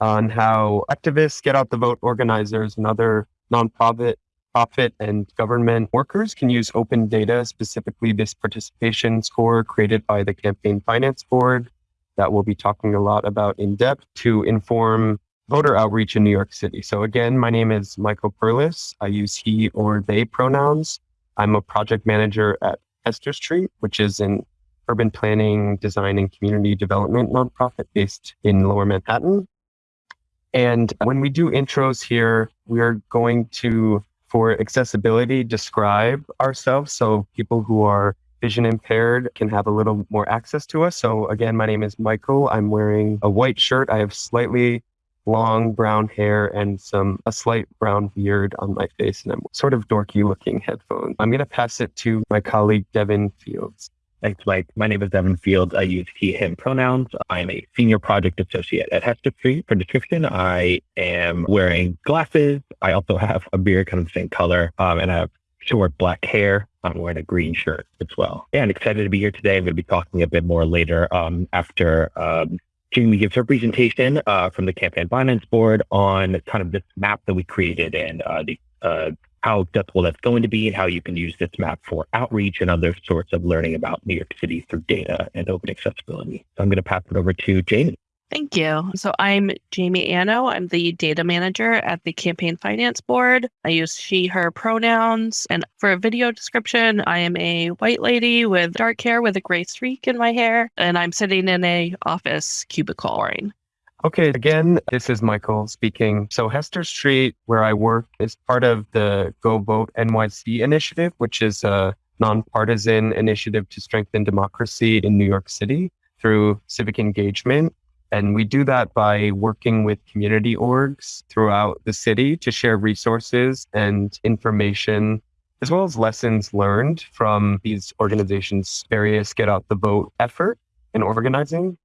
on how activists, get out the vote organizers, and other nonprofit profit and government workers can use open data, specifically this participation score created by the Campaign Finance Board that we'll be talking a lot about in depth to inform voter outreach in New York City. So again, my name is Michael Perlis. I use he or they pronouns. I'm a project manager at Hester Street, which is an urban planning, design, and community development nonprofit based in lower Manhattan. And when we do intros here, we're going to, for accessibility, describe ourselves. So people who are vision impaired can have a little more access to us. So again, my name is Michael. I'm wearing a white shirt. I have slightly long brown hair and some a slight brown beard on my face and I'm sort of dorky looking headphones. I'm going to pass it to my colleague Devin Fields. Thanks, Mike. My name is Devin Fields. I use he, him pronouns. I'm a senior project associate at Hester Street. For description, I am wearing glasses. I also have a beard kind of the same color um, and I have short black hair. I'm wearing a green shirt as well. And excited to be here today. I'm going to be talking a bit more later um, after um, Jamie gives her presentation uh, from the Campaign Finance Board on kind of this map that we created and uh, the uh, how accessible that's going to be and how you can use this map for outreach and other sorts of learning about New York City through data and open accessibility. So I'm going to pass it over to Jamie. Thank you. So I'm Jamie Anno. I'm the data manager at the Campaign Finance Board. I use she, her pronouns. And for a video description, I am a white lady with dark hair with a gray streak in my hair. And I'm sitting in a office cubicle. Okay, again, this is Michael speaking. So Hester Street, where I work, is part of the Go Vote NYC initiative, which is a nonpartisan initiative to strengthen democracy in New York City through civic engagement. And we do that by working with community orgs throughout the city to share resources and information, as well as lessons learned from these organizations' various get out the vote effort and organizing.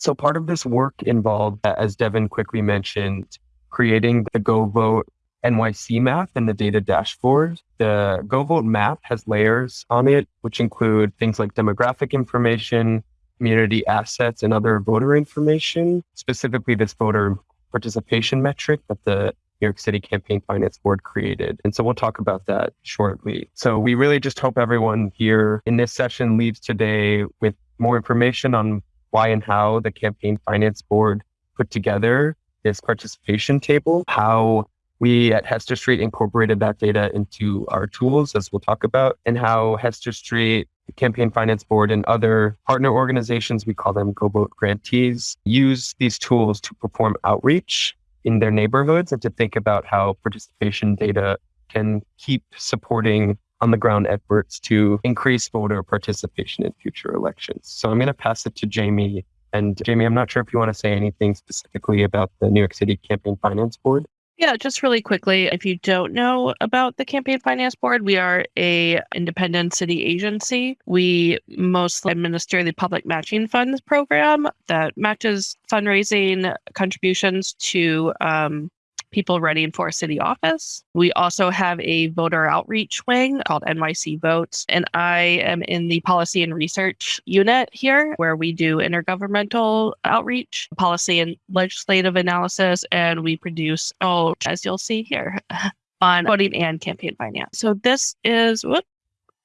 So part of this work involved, as Devin quickly mentioned, creating the Go Vote NYC map and the data dashboard. The Go Vote map has layers on it, which include things like demographic information, community assets and other voter information, specifically this voter participation metric that the New York City Campaign Finance Board created. And so we'll talk about that shortly. So we really just hope everyone here in this session leaves today with more information on why and how the Campaign Finance Board put together this participation table, how we at Hester Street incorporated that data into our tools, as we'll talk about, and how Hester Street the Campaign Finance Board and other partner organizations, we call them GoVote grantees, use these tools to perform outreach in their neighborhoods and to think about how participation data can keep supporting on the ground efforts to increase voter participation in future elections. So I'm going to pass it to Jamie. And Jamie, I'm not sure if you want to say anything specifically about the New York City Campaign Finance Board. Yeah, just really quickly, if you don't know about the Campaign Finance Board, we are a independent city agency. We mostly administer the public matching funds program that matches fundraising contributions to um, people running for a city office. We also have a voter outreach wing called NYC Votes. And I am in the policy and research unit here, where we do intergovernmental outreach, policy and legislative analysis, and we produce, oh, as you'll see here. on voting and campaign finance. So this is whoop,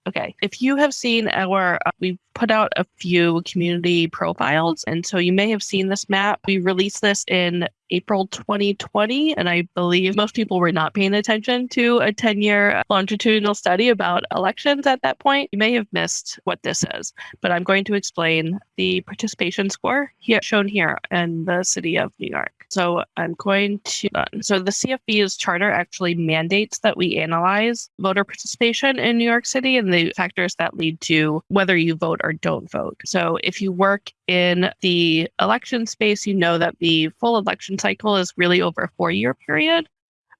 okay. If you have seen our, uh, we put out a few community profiles, and so you may have seen this map. We released this in April 2020. And I believe most people were not paying attention to a 10 year longitudinal study about elections at that point. You may have missed what this is, but I'm going to explain the participation score here shown here in the city of New York. So I'm going to, uh, so the CFB's charter actually mandates that we analyze voter participation in New York City and the factors that lead to whether you vote or don't vote. So if you work in the election space, you know that the full election cycle is really over a four year period.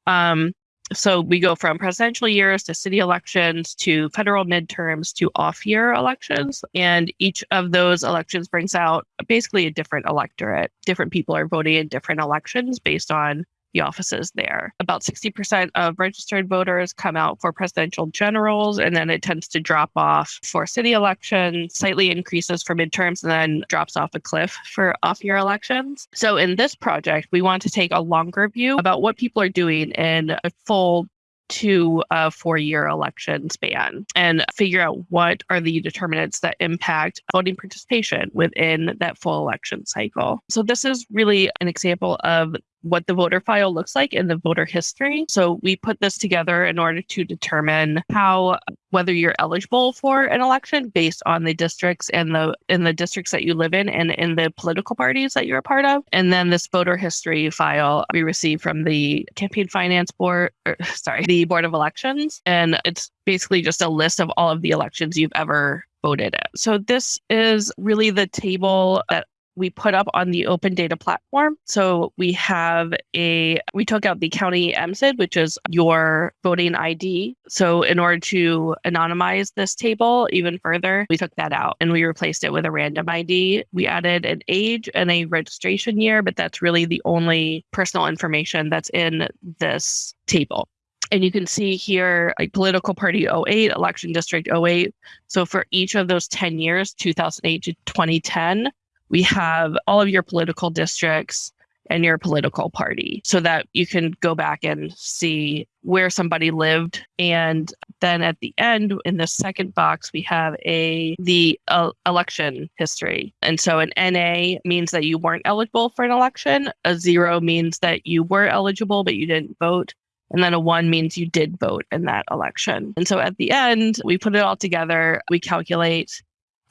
Um, so we go from presidential years to city elections to federal midterms to off year elections. And each of those elections brings out basically a different electorate. Different people are voting in different elections based on the offices there. About 60% of registered voters come out for presidential generals, and then it tends to drop off for city elections, slightly increases for midterms, and then drops off a cliff for off year elections. So in this project, we want to take a longer view about what people are doing in a full to a uh, four year election span and figure out what are the determinants that impact voting participation within that full election cycle. So, this is really an example of what the voter file looks like in the voter history. So we put this together in order to determine how whether you're eligible for an election based on the districts and the in the districts that you live in and in the political parties that you're a part of. And then this voter history file we received from the campaign finance board or, sorry, the board of elections and it's basically just a list of all of the elections you've ever voted in. So this is really the table that we put up on the open data platform. So we have a, we took out the county MSID, which is your voting ID. So in order to anonymize this table even further, we took that out and we replaced it with a random ID. We added an age and a registration year, but that's really the only personal information that's in this table. And you can see here, like political party 08, election district 08. So for each of those 10 years, 2008 to 2010, we have all of your political districts and your political party so that you can go back and see where somebody lived and then at the end in the second box we have a the uh, election history and so an na means that you weren't eligible for an election a zero means that you were eligible but you didn't vote and then a one means you did vote in that election. And so at the end, we put it all together. We calculate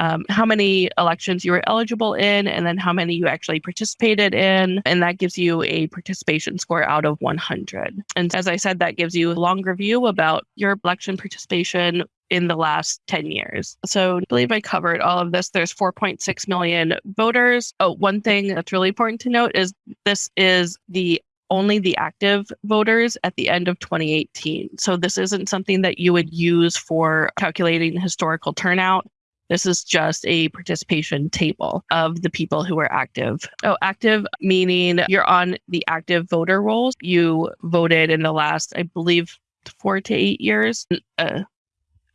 um, how many elections you were eligible in, and then how many you actually participated in. And that gives you a participation score out of 100. And as I said, that gives you a longer view about your election participation in the last 10 years. So I believe I covered all of this. There's 4.6 million voters. Oh, one thing that's really important to note is this is the only the active voters at the end of 2018. So this isn't something that you would use for calculating historical turnout. This is just a participation table of the people who are active. Oh, active meaning you're on the active voter rolls. You voted in the last, I believe, four to eight years. Uh,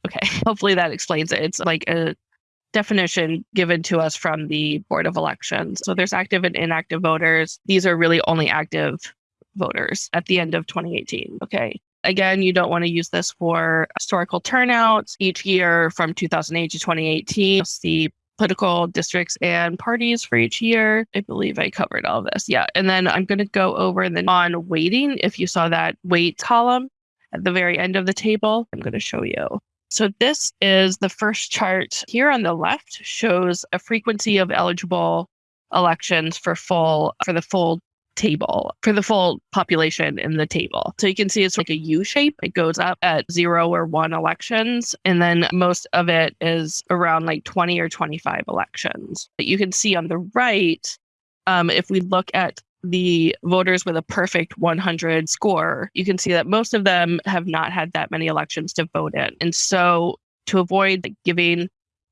okay, hopefully that explains it. It's like a definition given to us from the Board of Elections. So there's active and inactive voters. These are really only active voters at the end of 2018. Okay. Again, you don't want to use this for historical turnouts. Each year from 2008 to 2018, the political districts and parties for each year. I believe I covered all this. Yeah. And then I'm going to go over the on weighting. If you saw that weight column at the very end of the table, I'm going to show you. So this is the first chart here on the left shows a frequency of eligible elections for full for the full table for the full population in the table. So you can see it's like a U shape. It goes up at zero or one elections. And then most of it is around like 20 or 25 elections. But you can see on the right, um, if we look at the voters with a perfect 100 score, you can see that most of them have not had that many elections to vote in. And so to avoid giving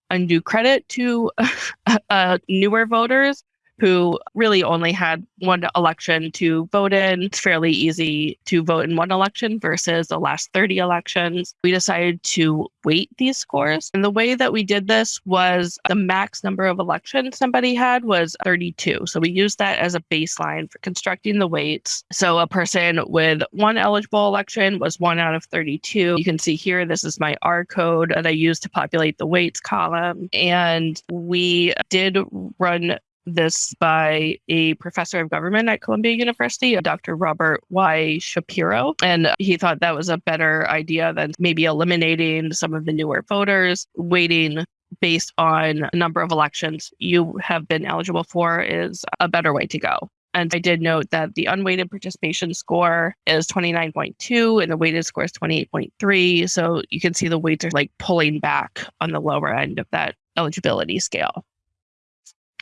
undue credit to uh, newer voters, who really only had one election to vote in. It's fairly easy to vote in one election versus the last 30 elections. We decided to weight these scores. And the way that we did this was the max number of elections somebody had was 32. So we used that as a baseline for constructing the weights. So a person with one eligible election was one out of 32. You can see here, this is my R code that I used to populate the weights column. And we did run this by a professor of government at Columbia University, Dr. Robert Y. Shapiro. And he thought that was a better idea than maybe eliminating some of the newer voters, waiting based on number of elections you have been eligible for is a better way to go. And I did note that the unweighted participation score is 29.2 and the weighted score is 28.3. So you can see the weights are like pulling back on the lower end of that eligibility scale.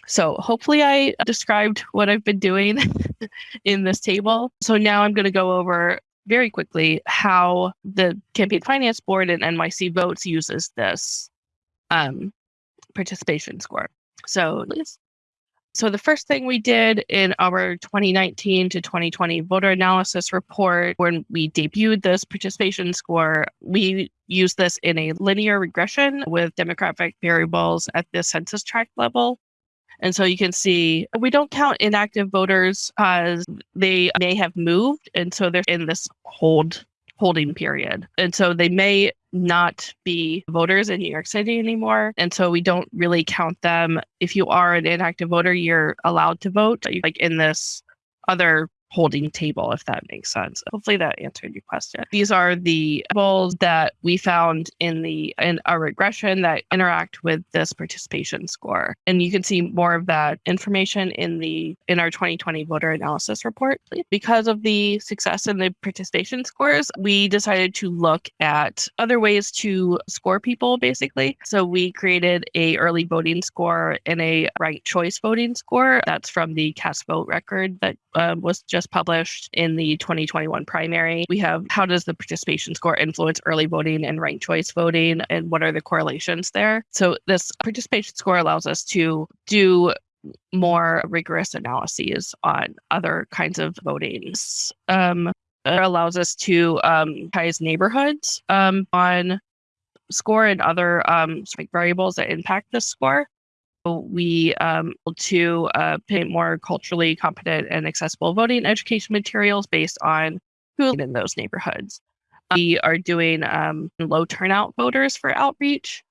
So hopefully I described what I've been doing in this table. So now I'm going to go over very quickly how the Campaign Finance Board and NYC Votes uses this um, participation score. So So, the first thing we did in our 2019 to 2020 voter analysis report, when we debuted this participation score, we used this in a linear regression with demographic variables at the census tract level. And so you can see we don't count inactive voters as they may have moved. And so they're in this hold holding period. And so they may not be voters in New York City anymore. And so we don't really count them. If you are an inactive voter, you're allowed to vote, like in this other holding table, if that makes sense. Hopefully that answered your question. These are the balls that we found in the in our regression that interact with this participation score. And you can see more of that information in the in our 2020 voter analysis report. Because of the success in the participation scores, we decided to look at other ways to score people basically. So we created a early voting score and a ranked choice voting score. That's from the cast vote record that uh, was just published in the 2021 primary. We have how does the participation score influence early voting and ranked choice voting, and what are the correlations there? So, this participation score allows us to do more rigorous analyses on other kinds of voting. Um, it allows us to um, ties neighborhoods um, on score and other um, variables that impact the score we um, to uh, paint more culturally competent and accessible voting education materials based on who in those neighborhoods. We are doing um, low turnout voters for outreach.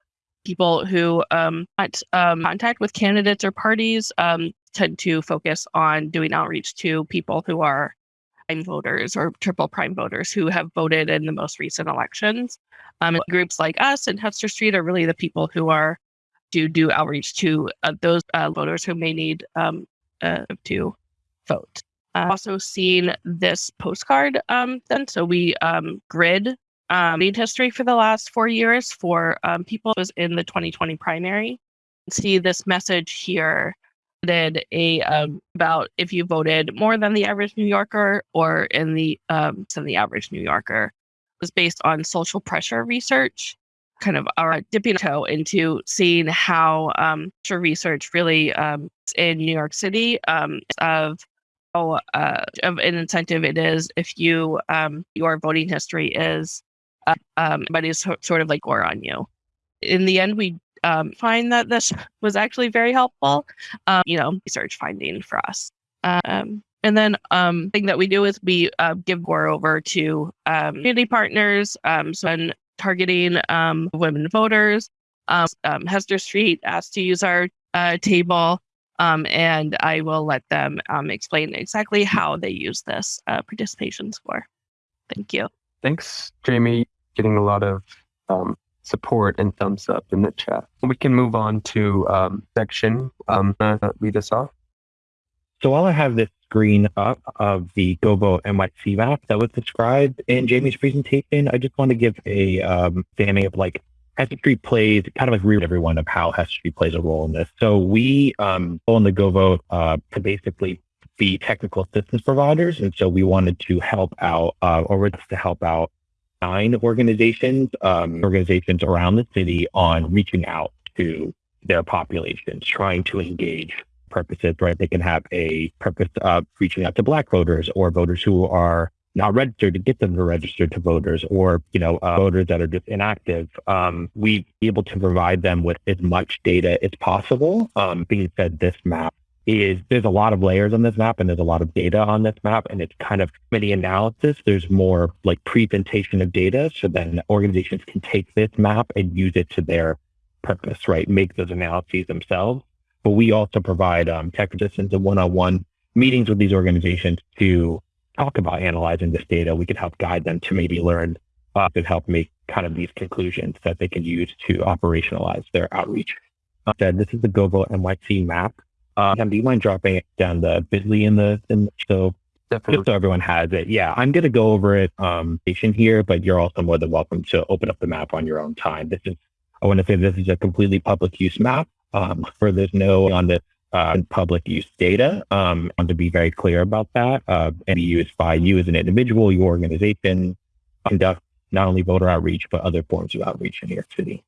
People who um, want um, contact with candidates or parties um, tend to focus on doing outreach to people who are prime voters or triple prime voters who have voted in the most recent elections. Um, groups like us and Hester Street are really the people who are to do outreach to uh, those uh, voters who may need um, uh, to vote. I've also seen this postcard um, then. So we um, grid um, history for the last four years for um, people was in the 2020 primary. See this message here did a um, about if you voted more than the average New Yorker or in the um, than the average New Yorker was based on social pressure research kind of our dipping toe into seeing how um, research really um, in New York City um, of how uh, of an incentive it is if you um, your voting history is uh, um, but is sort of like or on you. In the end, we um, find that this was actually very helpful. Um, you know, research finding for us. Um, and then um, thing that we do is we uh, give GORE over to um, community partners. Um, so when targeting um, women voters. Um, um, Hester Street asked to use our uh, table, um, and I will let them um, explain exactly how they use this uh, participation score. Thank you. Thanks, Jamie. Getting a lot of um, support and thumbs up in the chat. We can move on to section. Uh, lead us off. So while I have this screen up of the GoVote NYC map that was described in Jamie's presentation, I just want to give a um, of like Hester Street plays kind of like read everyone of how Hester Street plays a role in this. So we um on the GoVote uh, to basically be technical assistance providers, and so we wanted to help out uh, or to help out nine organizations um, organizations around the city on reaching out to their populations, trying to engage purposes, right? They can have a purpose of reaching out to Black voters or voters who are not registered to get them to register to voters or, you know, uh, voters that are just inactive. Um, we be able to provide them with as much data as possible. Um, being said, this map is there's a lot of layers on this map and there's a lot of data on this map and it's kind of many analysis. There's more like presentation of data. So then organizations can take this map and use it to their purpose, right? Make those analyses themselves but we also provide um, tech assistance and one-on-one meetings with these organizations to talk about analyzing this data. We could help guide them to maybe learn uh, to help make kind of these conclusions that they can use to operationalize their outreach. Uh, said this is the GoVote NYC map. Uh, do you mind dropping it down the Bitly in the in the, so Definitely. just so everyone has it? Yeah, I'm going to go over it um here, but you're also more than welcome to open up the map on your own time. This is I want to say this is a completely public use map um, for there's no on the uh, public use data. Um, want to be very clear about that uh, and be by you as an individual, your organization, conduct not only voter outreach, but other forms of outreach in New York City.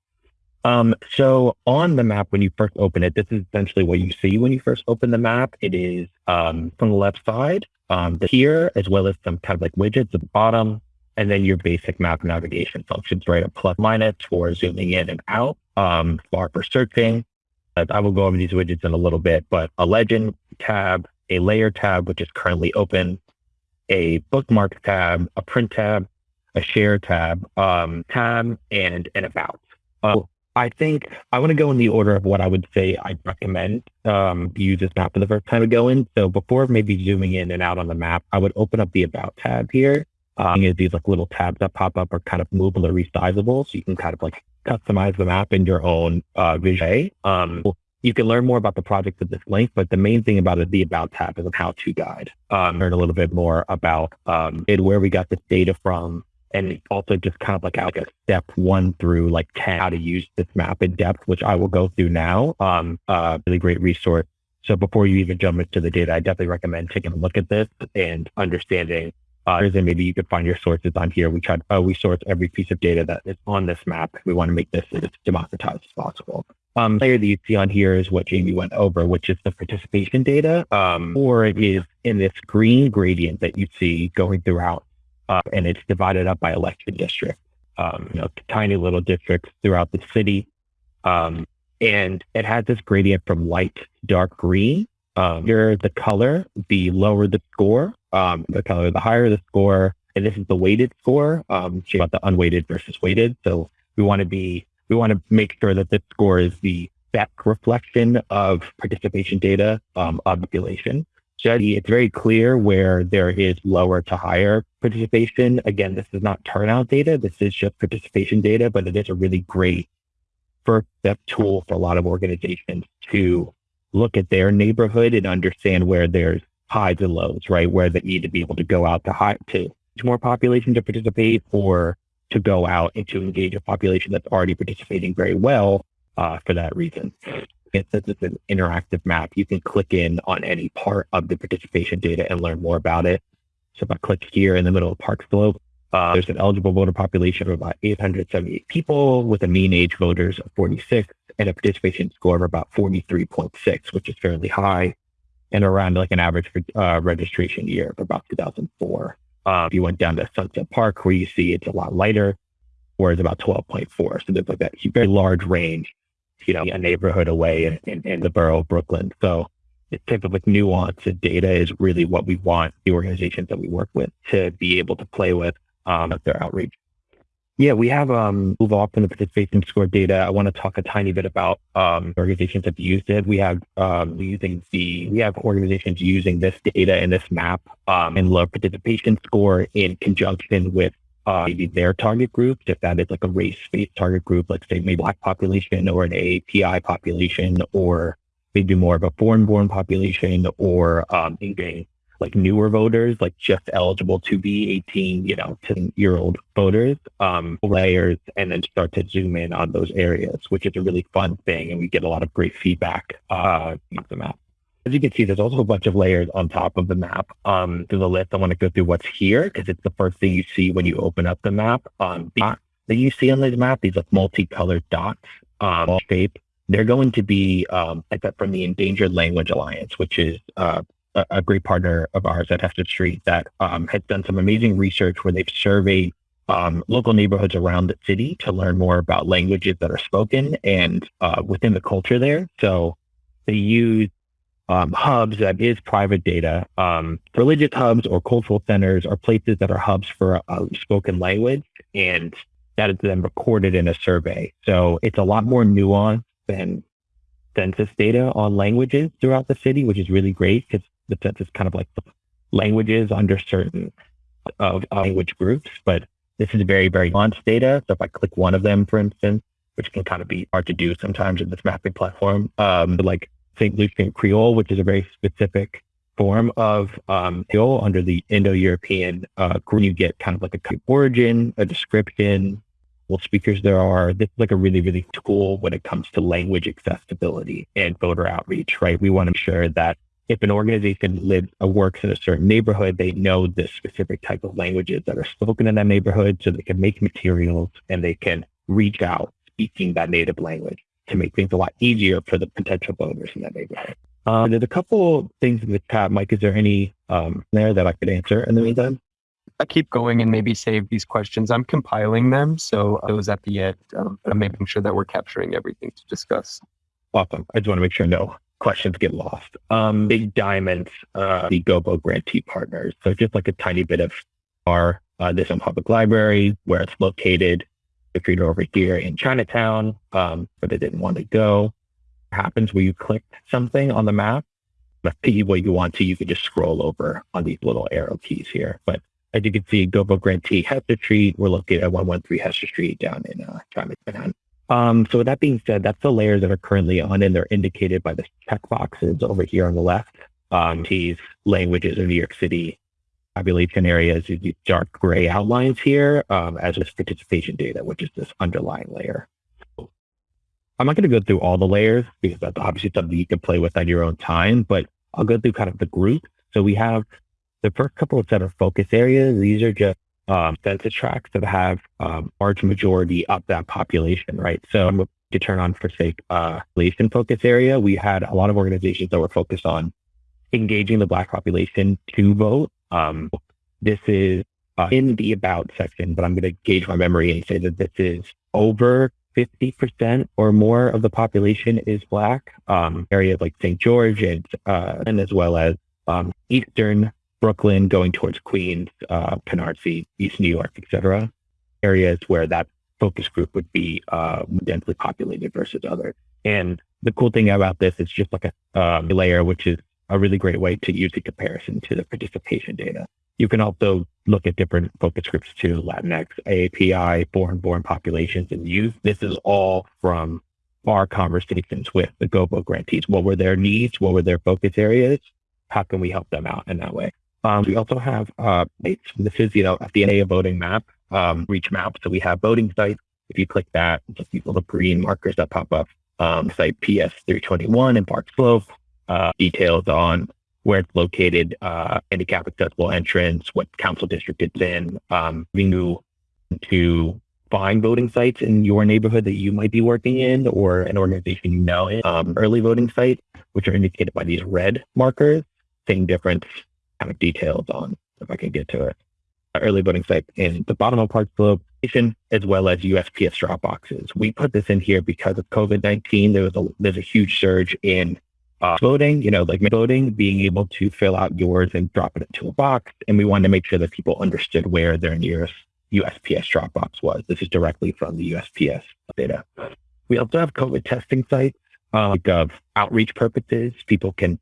Um, so on the map, when you first open it, this is essentially what you see when you first open the map. It is um, from the left side, um, the here, as well as some kind of like widgets at the bottom, and then your basic map navigation functions, right? A plus minus for zooming in and out, um, bar for searching. I will go over these widgets in a little bit, but a legend tab, a layer tab, which is currently open, a bookmark tab, a print tab, a share tab, um, tab, and an about. Uh, I think I want to go in the order of what I would say I'd recommend um, use this map for the first time to go in. So before maybe zooming in and out on the map, I would open up the About tab here. Um, these like little tabs that pop up are kind of movable or resizable, so you can kind of like customize the map in your own uh, vision. Um, you can learn more about the project at this link, but the main thing about it, the About tab, is a how-to guide. Um, learn a little bit more about um, it, where we got this data from, and also just kind of like, like a step one through like 10, how to use this map in depth, which I will go through now. Um, uh, really great resource. So before you even jump into the data, I definitely recommend taking a look at this and understanding uh, and maybe you could find your sources on here. We tried, uh, we source every piece of data that is on this map. We want to make this as democratized as possible. Um, layer that you see on here is what Jamie went over, which is the participation data, um, or it is in this green gradient that you see going throughout uh, and it's divided up by election district. Um, you know, tiny little districts throughout the city, um, and it has this gradient from light dark green. Um, here, the color, the lower the score, um, the color, the higher the score, and this is the weighted score. Um, about the unweighted versus weighted. So we want to be, we want to make sure that this score is the best reflection of participation data um, population study, it's very clear where there is lower to higher participation. Again, this is not turnout data. This is just participation data, but it is a really great first step tool for a lot of organizations to look at their neighborhood and understand where there's highs and lows, right? Where they need to be able to go out to high to, more population to participate or to go out and to engage a population that's already participating very well uh, for that reason since it's an interactive map, you can click in on any part of the participation data and learn more about it. So if I click here in the middle of Park Slope, uh, there's an eligible voter population of about 878 people with a mean age voters of 46 and a participation score of about 43.6, which is fairly high and around like an average uh, registration year of about 2004. Uh, if you went down to Sunset Park, where you see it's a lot lighter, where it's about 12.4. So there's like that very large range you know, a neighborhood away in, in, in the borough of Brooklyn. So this type of like nuance and data is really what we want the organizations that we work with to be able to play with um, their outreach. Yeah, we have um, move off from the participation score data. I want to talk a tiny bit about um, organizations that used it. We have um, using the we have organizations using this data and this map um, and low participation score in conjunction with uh, maybe their target group, if that is like a race-based target group, like say maybe black population or an API population, or maybe more of a foreign-born population, or um, maybe like newer voters, like just eligible to be 18, you know, 10 year old voters, um, layers, and then start to zoom in on those areas, which is a really fun thing. And we get a lot of great feedback uh, the map. As you can see, there's also a bunch of layers on top of the map. Um, through the list, I want to go through what's here because it's the first thing you see when you open up the map. Um, the that you see on the map, these like multicolored dots, um, shape, they're going to be um, I bet from the Endangered Language Alliance, which is uh, a, a, great partner of ours at Hester Street that um, has done some amazing research where they've surveyed um, local neighborhoods around the city to learn more about languages that are spoken and uh, within the culture there. So they use um, hubs that is private data. Um, religious hubs or cultural centers are places that are hubs for spoken language, and that is then recorded in a survey. So it's a lot more nuanced than census data on languages throughout the city, which is really great because the census kind of like languages under certain of language groups. But this is very, very nuanced data. So if I click one of them, for instance, which can kind of be hard to do sometimes in this mapping platform, um, like St. Lucian Creole, which is a very specific form of um, Creole under the Indo-European uh, You get kind of like a origin, a description, what speakers there are. This is like a really, really tool when it comes to language accessibility and voter outreach, right? We want to make sure that if an organization lives or works in a certain neighborhood, they know the specific type of languages that are spoken in that neighborhood so they can make materials and they can reach out speaking that native language to make things a lot easier for the potential voters in that neighborhood. Um, there's a couple things in the chat. Mike, is there any um, there that I could answer in the meantime? I keep going and maybe save these questions. I'm compiling them, so those at the end, um, I'm making sure that we're capturing everything to discuss. Awesome. I just want to make sure no questions get lost. Um, Big Diamonds, uh, the GoVote grantee partners. So just like a tiny bit of our uh, this public library where it's located. If you're over here in Chinatown, um, but it didn't want to go. Happens where you click something on the map. If what you want to, you can just scroll over on these little arrow keys here. But as you can see, GoVote Grantee Hester Street. We're located at 113 Hester Street down in uh, Chinatown. Um, so with that being said, that's the layers that are currently on, and they're indicated by the check boxes over here on the left. Um, these languages of New York City population areas, these dark gray outlines here, um, as with participation data, which is this underlying layer. I'm not going to go through all the layers because that's obviously something you can play with at your own time, but I'll go through kind of the group. So we have the first couple of set of focus areas. These are just um, census tracts that have um, large majority of that population, right? So to turn on for sake uh, population focus area. We had a lot of organizations that were focused on engaging the Black population to vote. Um, this is uh, in the about section, but I'm going to gauge my memory and say that this is over 50% or more of the population is Black. Um, areas like St. George and, uh, and as well as um, Eastern Brooklyn going towards Queens, uh, Canarsie, East New York, etc. Areas where that focus group would be uh, densely populated versus others. And the cool thing about this is just like a um, layer, which is a really great way to use in comparison to the participation data. You can also look at different focus groups too, Latinx, AAPI, foreign born populations, and use this is all from our conversations with the GoVote grantees. What were their needs? What were their focus areas? How can we help them out in that way? Um, we also have uh, this is you know a DNA voting map, um, reach map. So we have voting sites. If you click that, just these little green markers that pop up. Um, site PS 321 in Park Slope, uh, details on where it's located, uh, handicap accessible entrance, what council district it's in, um, you to find voting sites in your neighborhood that you might be working in or an organization you know in, um, early voting sites, which are indicated by these red markers, same difference kind of details on if I can get to it. Early voting site in the bottom of Park Slope, as well as USPS drop boxes. We put this in here because of COVID 19. There was a, there's a huge surge in uh, voting, you know, like voting, being able to fill out yours and drop it into a box. And we wanted to make sure that people understood where their nearest USPS drop box was. This is directly from the USPS data. We also have COVID testing sites, uh, like of outreach purposes. People can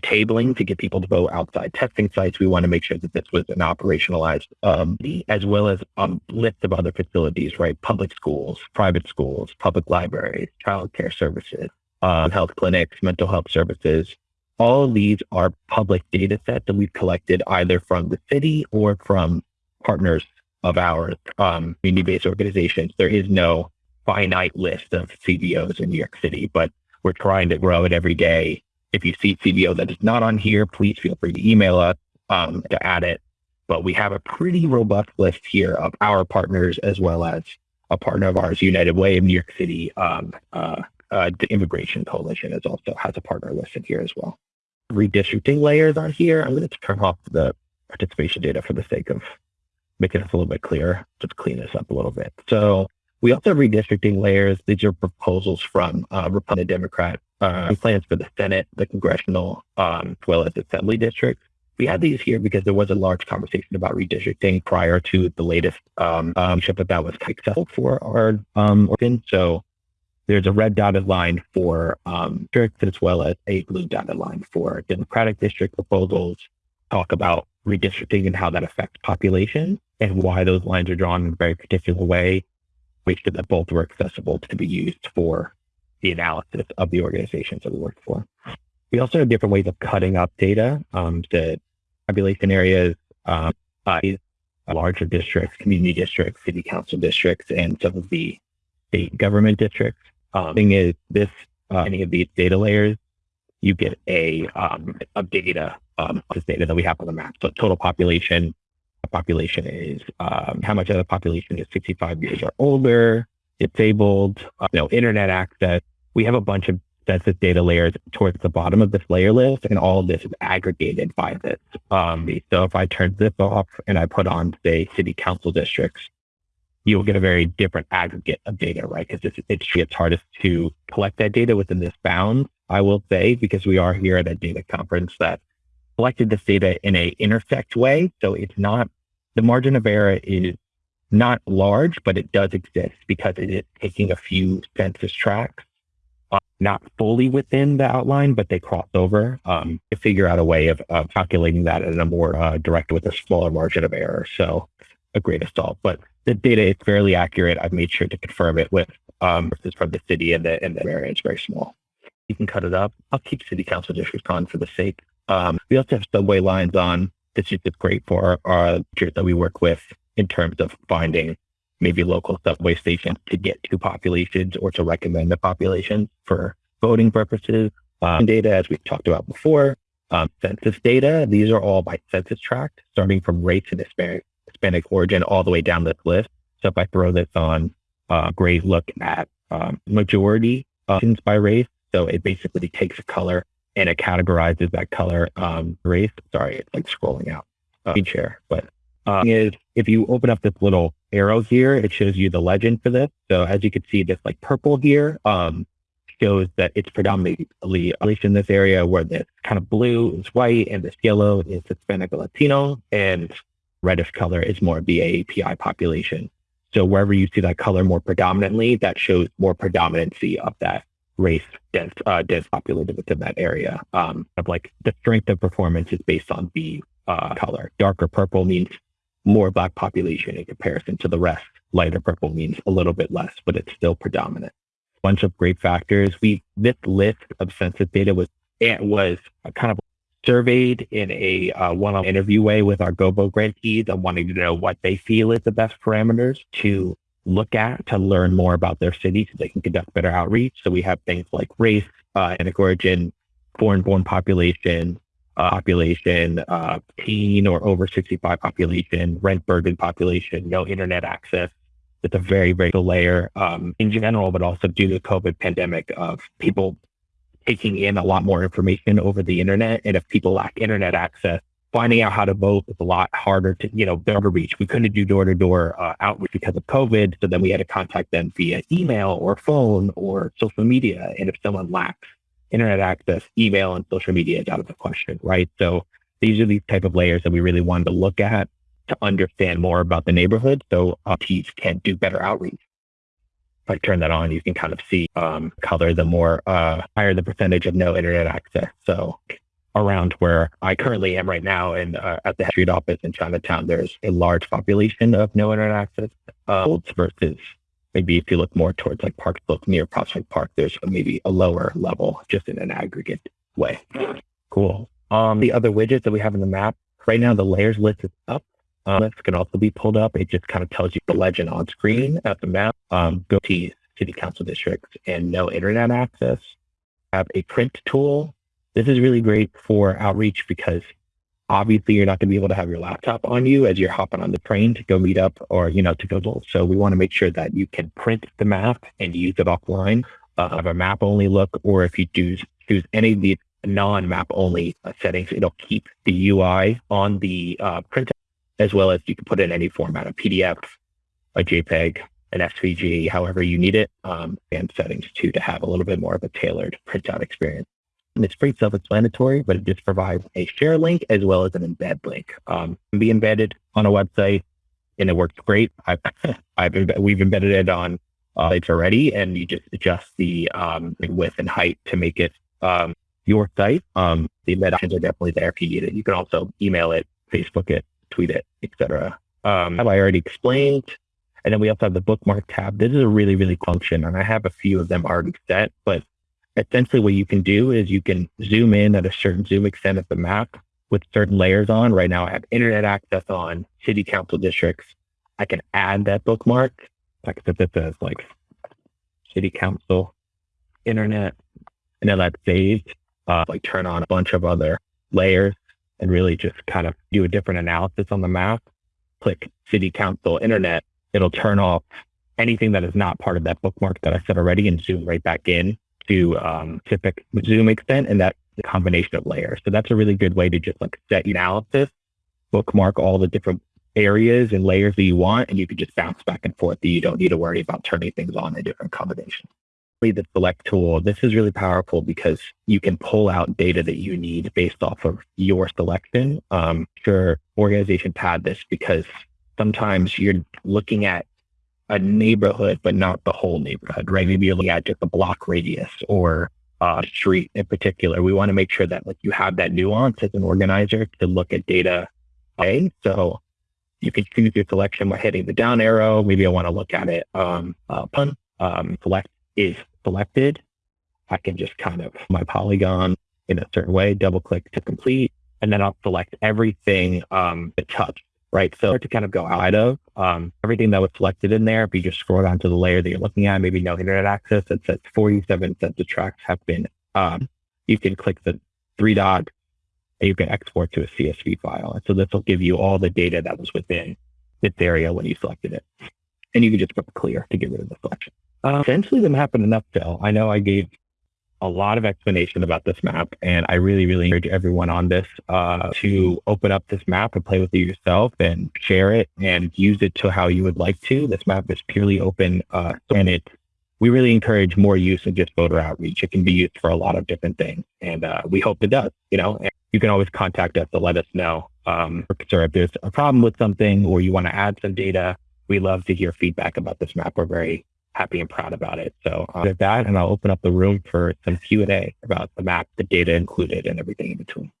tabling to get people to vote outside testing sites. We want to make sure that this was an operationalized, um, as well as a list of other facilities, right? Public schools, private schools, public libraries, child care services, uh, health clinics, mental health services. All these are public data sets that we've collected either from the city or from partners of ours, um, community-based organizations. There is no finite list of CBOs in New York City, but we're trying to grow it every day. If you see CBO that is not on here, please feel free to email us um, to add it. But we have a pretty robust list here of our partners as well as a partner of ours, United Way of New York City, um, uh, uh, the Immigration Coalition is also has a partner listed here as well. Redistricting layers on here. I'm going to turn off the participation data for the sake of making this a little bit clearer. Just clean this up a little bit. So we also have redistricting layers. These are proposals from uh, Republican Democrat uh, plans for the Senate, the congressional, um, as well as assembly districts. We had these here because there was a large conversation about redistricting prior to the latest um, um, ship that was successful for our um. So there's a red dotted line for um, districts as well as a blue dotted line for Democratic district proposals. Talk about redistricting and how that affects population and why those lines are drawn in a very particular way. Make sure that both were accessible to be used for the analysis of the organizations that we work for. We also have different ways of cutting up data. Um, the population areas, um, larger districts, community districts, city council districts, and some of the state government districts. Um, thing is, this uh, any of these data layers, you get a um, of data, um, this data that we have on the map. So total population, population is um, how much of the population is 65 years or older. disabled, uh, you know, internet access. We have a bunch of census data layers towards the bottom of this layer list, and all of this is aggregated by this. Um, so if I turn this off and I put on, say, city council districts, you'll get a very different aggregate of data, right? Because it's, it's, it's hardest to collect that data within this bound, I will say, because we are here at a data conference that collected this data in a intersect way. So it's not, the margin of error is not large, but it does exist because it is taking a few census tracts, not fully within the outline, but they cross over um, to figure out a way of, of calculating that in a more uh, direct with a smaller margin of error. So a great assault, but the data is fairly accurate. I've made sure to confirm it with um, versus from the city and the and the area is very small. You can cut it up. I'll keep city council districts on for the sake. Um, we also have subway lines on. This is great for our, our that we work with in terms of finding maybe local subway stations to get to populations or to recommend the populations for voting purposes. Um, data, as we talked about before, um, census data, these are all by census tract, starting from race and Hispanic, Hispanic origin all the way down this list. So if I throw this on, uh, great look at um, majority options by race. So it basically takes a color and it categorizes that color um, race. Sorry, it's like scrolling out. Uh, share, but uh, is if you open up this little arrow here, it shows you the legend for this. So as you can see, this like purple here um, shows that it's predominantly at least in this area where this kind of blue is white and this yellow is Hispanic Latino and reddish color is more of the AAPI population. So wherever you see that color more predominantly, that shows more predominancy of that race dense, uh, dense populated within that area. Um, of like the strength of performance is based on the uh, color. Darker purple means more black population in comparison to the rest. Lighter purple means a little bit less, but it's still predominant. Bunch of great factors. We this list of census data was it was kind of surveyed in a uh, one-on interview way with our GoVote grantees and wanting to know what they feel is the best parameters to look at to learn more about their city so they can conduct better outreach. So we have things like race, uh, ethnic origin, foreign-born population, uh, population, uh, teen or over 65 population, rent burden population, no internet access. It's a very, very layer um, in general, but also due to the COVID pandemic of people taking in a lot more information over the internet. And if people lack internet access, finding out how to vote is a lot harder to, you know, to reach. We couldn't do door to door outreach because of COVID. So then we had to contact them via email or phone or social media. And if someone lacks internet access, email, and social media is out of the question, right? So these are these type of layers that we really wanted to look at to understand more about the neighborhood so teams can do better outreach. If I turn that on, you can kind of see um, color the more uh, higher the percentage of no internet access. So around where I currently am right now and uh, at the street office in Chinatown, there's a large population of no internet access uh, versus maybe if you look more towards like Park Slope near Prospect Park, there's maybe a lower level just in an aggregate way. Cool. Um, the other widgets that we have in the map right now, the layers list is up. Um, this can also be pulled up. It just kind of tells you the legend on screen at the map. Um, go to city council districts and no internet access. Have a print tool. This is really great for outreach because obviously you're not going to be able to have your laptop on you as you're hopping on the train to go meet up or you know to go so we want to make sure that you can print the map and use it offline uh, have a map only look or if you do choose any of the non-map only uh, settings it'll keep the ui on the uh, print as well as you can put in any format a pdf a jpeg an svg however you need it um, and settings too to have a little bit more of a tailored printout experience and it's pretty self-explanatory, but it just provides a share link as well as an embed link. Um, can be embedded on a website, and it works great. I've, I've we've embedded it on uh, sites already, and you just adjust the um, width and height to make it um, your site. Um, the embed options are definitely there if you need it. You can also email it, Facebook it, tweet it, etc. Um, have I already explained? And then we also have the bookmark tab. This is a really, really function, and I have a few of them already set, but essentially what you can do is you can zoom in at a certain zoom extent of the map with certain layers on. Right now I have internet access on city council districts. I can add that bookmark. I can put this as like city council, internet, and then that's saved. Uh, like turn on a bunch of other layers and really just kind of do a different analysis on the map. Click city council, internet. It'll turn off anything that is not part of that bookmark that I said already and zoom right back in to um, specific zoom extent. And that's the combination of layers. So that's a really good way to just like set your analysis, bookmark all the different areas and layers that you want, and you can just bounce back and forth. That You don't need to worry about turning things on in different combinations. The select tool, this is really powerful because you can pull out data that you need based off of your selection. Um, sure, organizations had this because sometimes you're looking at a neighborhood, but not the whole neighborhood, right? Maybe you're looking at just a block radius or a street in particular. We want to make sure that like you have that nuance as an organizer to look at data. Okay, so you can choose your selection by hitting the down arrow. Maybe I want to look at it. Um, uh, pun um, select is selected. I can just kind of my polygon in a certain way, double click to complete, and then I'll select everything um, to touch. Right, so to kind of go out of um, everything that was selected in there. If you just scroll down to the layer that you're looking at, maybe no internet access, it says 47 census tracts have been. Um, you can click the three dots and you can export to a CSV file. And so this will give you all the data that was within this area when you selected it. And you can just put clear to get rid of the selection. Uh, essentially, the map in. I know I gave a lot of explanation about this map, and I really, really encourage everyone on this uh, to open up this map and play with it yourself and share it and use it to how you would like to. This map is purely open, uh, and it we really encourage more use of just voter outreach. It can be used for a lot of different things, and uh, we hope it does. You know, and you can always contact us to let us know. Um, or if there's a problem with something or you want to add some data, we love to hear feedback about this map. We're very happy and proud about it. So uh, with that, and I'll open up the room for some Q and A about the map, the data included, and everything in between.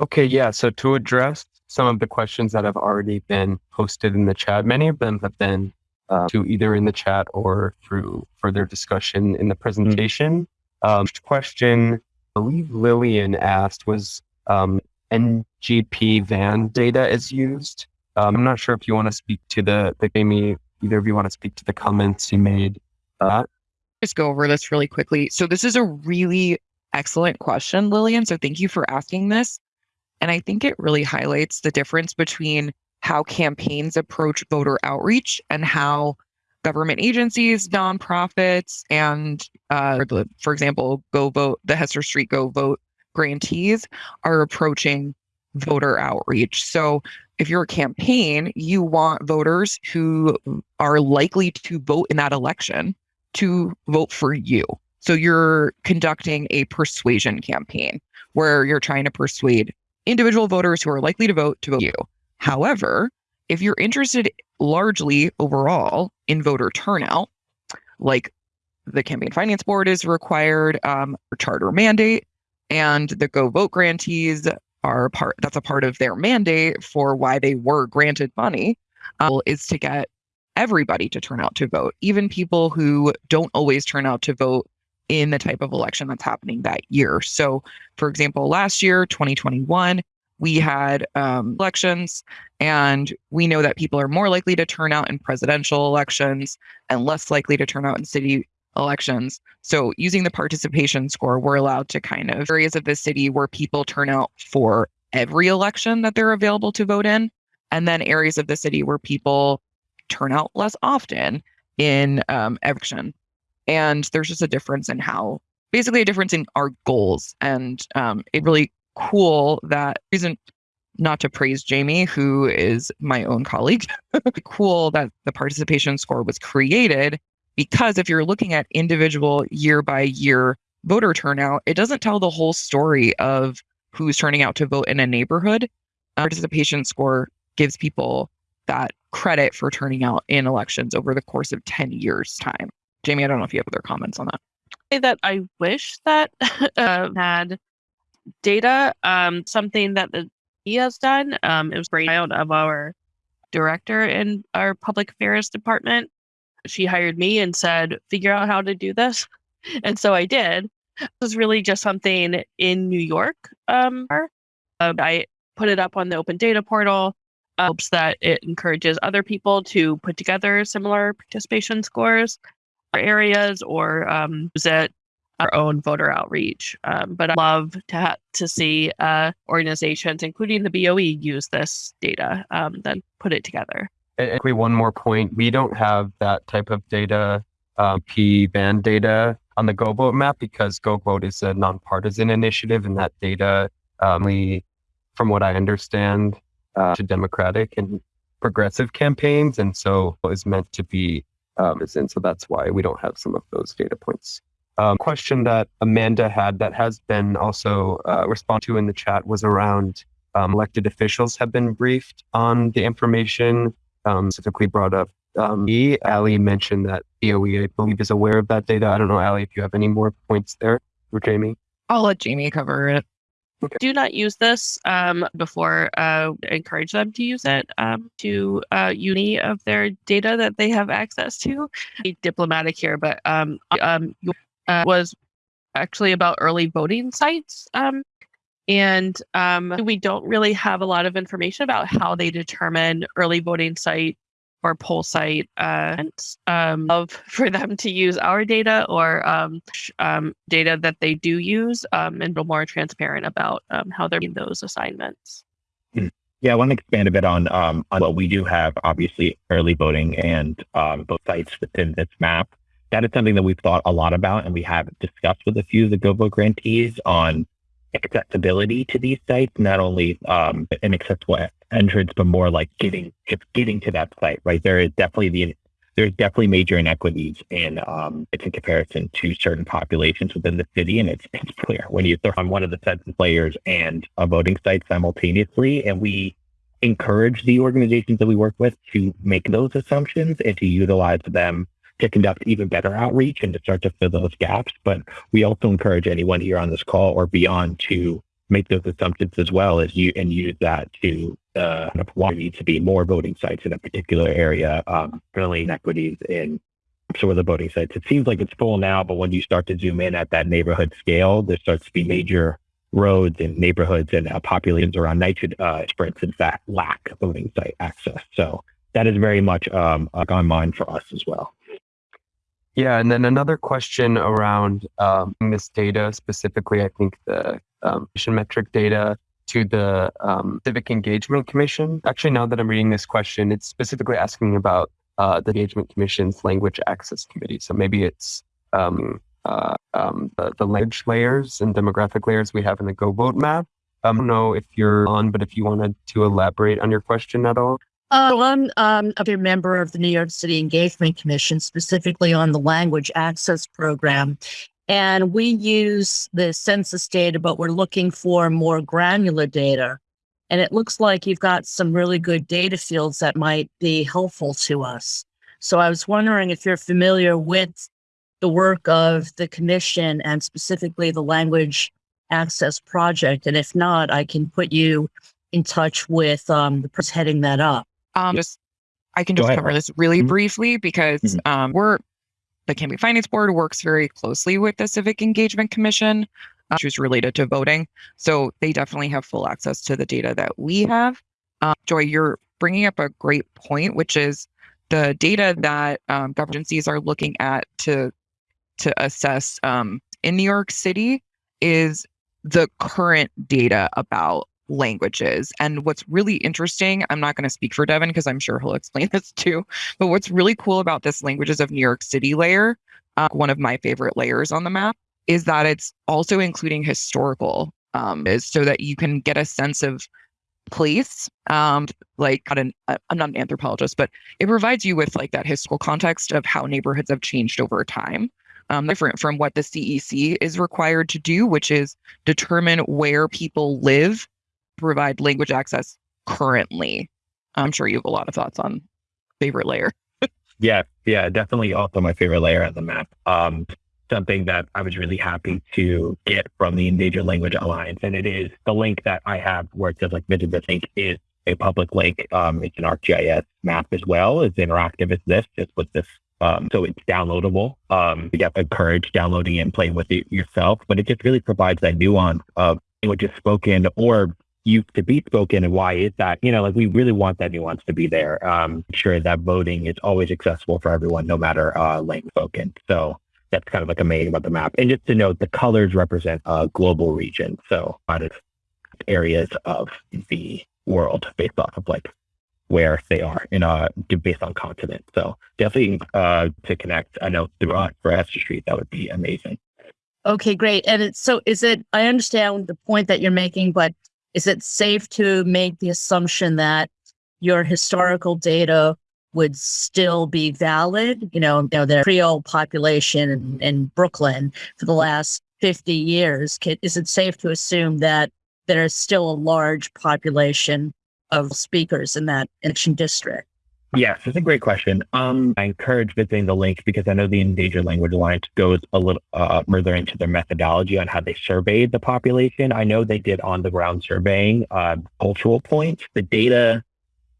Okay, yeah. So to address some of the questions that have already been posted in the chat, many of them have been uh, to either in the chat or through further discussion in the presentation. Mm-hmm. Um, question I believe Lillian asked was um, NGP van data is used. Um, I'm not sure if you want to speak to the, the Amy, either of you want to speak to the comments you made. Uh, Just go over this really quickly. So this is a really excellent question, Lillian. So thank you for asking this. And I think it really highlights the difference between how campaigns approach voter outreach and how government agencies, nonprofits, and uh, for example, GoVote, the Hester Street GoVote grantees are approaching voter outreach. So if you're a campaign, you want voters who are likely to vote in that election to vote for you. So you're conducting a persuasion campaign where you're trying to persuade individual voters who are likely to vote to vote you. However, if you're interested largely overall in voter turnout, like the campaign finance board is required um, charter mandate, and the GoVote grantees are part. That's a part of their mandate for why they were granted money, uh, is to get everybody to turn out to vote, even people who don't always turn out to vote in the type of election that's happening that year. So, for example, last year, 2021, we had um, elections, and we know that people are more likely to turn out in presidential elections and less likely to turn out in city elections. So, using the participation score, we're allowed to kind of areas of the city where people turn out for every election that they're available to vote in, and then areas of the city where people turn out less often in um, election. And there's just a difference in how, basically, a difference in our goals. And um, it really cool that reason not to praise Jamie, who is my own colleague, cool that the participation score was created because if you're looking at individual year by year voter turnout, it doesn't tell the whole story of who's turning out to vote in a neighborhood. Participation score gives people that credit for turning out in elections over the course of 10 years' time. Jamie, I don't know if you have other comments on that. That I wish that uh, had data, um, something that the he has done. Um, it was great out of our director in our public affairs department. She hired me and said, figure out how to do this. And so I did. It was really just something in New York. Um, uh, I put it up on the open data portal. Uh, hopes that it encourages other people to put together similar participation scores or areas or um, use it our own voter outreach. Um, but I love to to see uh, organizations, including the BOE, use this data, um, then put it together. And one more point: we don't have that type of data, um, P band data on the GoVote map because GoVote is a nonpartisan initiative, and that data, um, we, from what I understand, uh, to Democratic and progressive campaigns, and so is meant to be. Um, and so that's why we don't have some of those data points. Um, question that Amanda had that has been also uh, responded to in the chat was around um, elected officials have been briefed on the information um, specifically brought up. Um, e, Ali mentioned that DOE, I believe, is aware of that data. I don't know, Ali, if you have any more points there for Jamie. I'll let Jamie cover it. Okay. Do not use this um, before uh, encourage them to use it um, to uh, uni of their data that they have access to. Be diplomatic here, but um, um, uh, was actually about early voting sites. Um, and um, we don't really have a lot of information about how they determine early voting site or poll site uh, um, of for them to use our data or um, um, data that they do use um, and be more transparent about um, how they're doing those assignments. Hmm. Yeah, I want to expand a bit on, um, on what we do have, obviously, early voting and both sites within this map. That is something that we've thought a lot about, and we have discussed with a few of the GoVote grantees on accessibility to these sites, not only um, an accessible entrance, but more like getting getting to that site. Right, there is definitely the there's definitely major inequities in um, it's in comparison to certain populations within the city, and it's it's clear when you throw on one of the census layers and a voting site simultaneously, and we encourage the organizations that we work with to make those assumptions and to utilize them to conduct even better outreach and to start to fill those gaps. But we also encourage anyone here on this call or beyond to make those assumptions as well as you and use that to uh, why there needs to be more voting sites in a particular area, um, really inequities in some of the voting sites. It seems like it's full now, but when you start to zoom in at that neighborhood scale, there starts to be major roads and neighborhoods and uh, populations around nitrogen uh, sprints, in fact, lack voting site access. So that is very much um, on mind for us as well. Yeah, and then another question around um, this data, specifically, I think the um, metric data to the um, Civic Engagement Commission. Actually, now that I'm reading this question, it's specifically asking about uh, the Engagement Commission's Language Access Committee. So maybe it's um, uh, um, the, the, language layers and demographic layers we have in the GoVote map. I don't know if you're on, but if you wanted to elaborate on your question at all. Uh, I'm um, a member of the New York City Engagement Commission, specifically on the Language Access Program. And we use the census data, but we're looking for more granular data. And it looks like you've got some really good data fields that might be helpful to us. So I was wondering if you're familiar with the work of the commission and specifically the Language Access Project. And if not, I can put you in touch with um, the person heading that up. Um, just I can just cover this really mm-hmm. briefly because mm-hmm. um, we're the Campaign Finance Board works very closely with the Civic Engagement Commission, uh, which is related to voting. So they definitely have full access to the data that we have. Um, Joy, you're bringing up a great point, which is the data that um, government agencies are looking at to to assess um, in New York City is the current data about languages. And what's really interesting, I'm not going to speak for Devin because I'm sure he'll explain this too, but what's really cool about this languages of New York City layer, uh, one of my favorite layers on the map, is that it's also including historical, um, is so that you can get a sense of place. Um, like not an, uh, I'm not an anthropologist, but it provides you with like that historical context of how neighborhoods have changed over time. Um, different from what the CEC is required to do, which is determine where people live provide language access currently. I'm sure you have a lot of thoughts on favorite layer. yeah, yeah, definitely also my favorite layer on the map. Um, something that I was really happy to get from the Endangered Language Alliance, and it is the link that I have where it says like Visit this link is a public link. Um, it's an ArcGIS map as well. It's interactive as this, just with this. Um, so it's downloadable. Um, you get encourage downloading it and playing with it yourself, but it just really provides that nuance of languages spoken or used to be spoken and why is that you know like we really want that nuance to be there um sure that voting is always accessible for everyone no matter uh language spoken so that's kind of like amazing about the map and just to note the colors represent a global region so a lot of areas of the world based off of like where they are in a based on continent. So definitely uh, to connect. I know through us for Hester Street, that would be amazing. Okay, great. And it's so is it I understand the point that you're making, but is it safe to make the assumption that your historical data would still be valid? You know, you know the Creole population in, in Brooklyn for the last 50 years. Can, is it safe to assume that there is still a large population of speakers in that election district? Yes, it's a great question. Um, I encourage visiting the link because I know the Endangered Language Alliance goes a little uh, further into their methodology on how they surveyed the population. I know they did on the ground surveying uh, cultural points. The data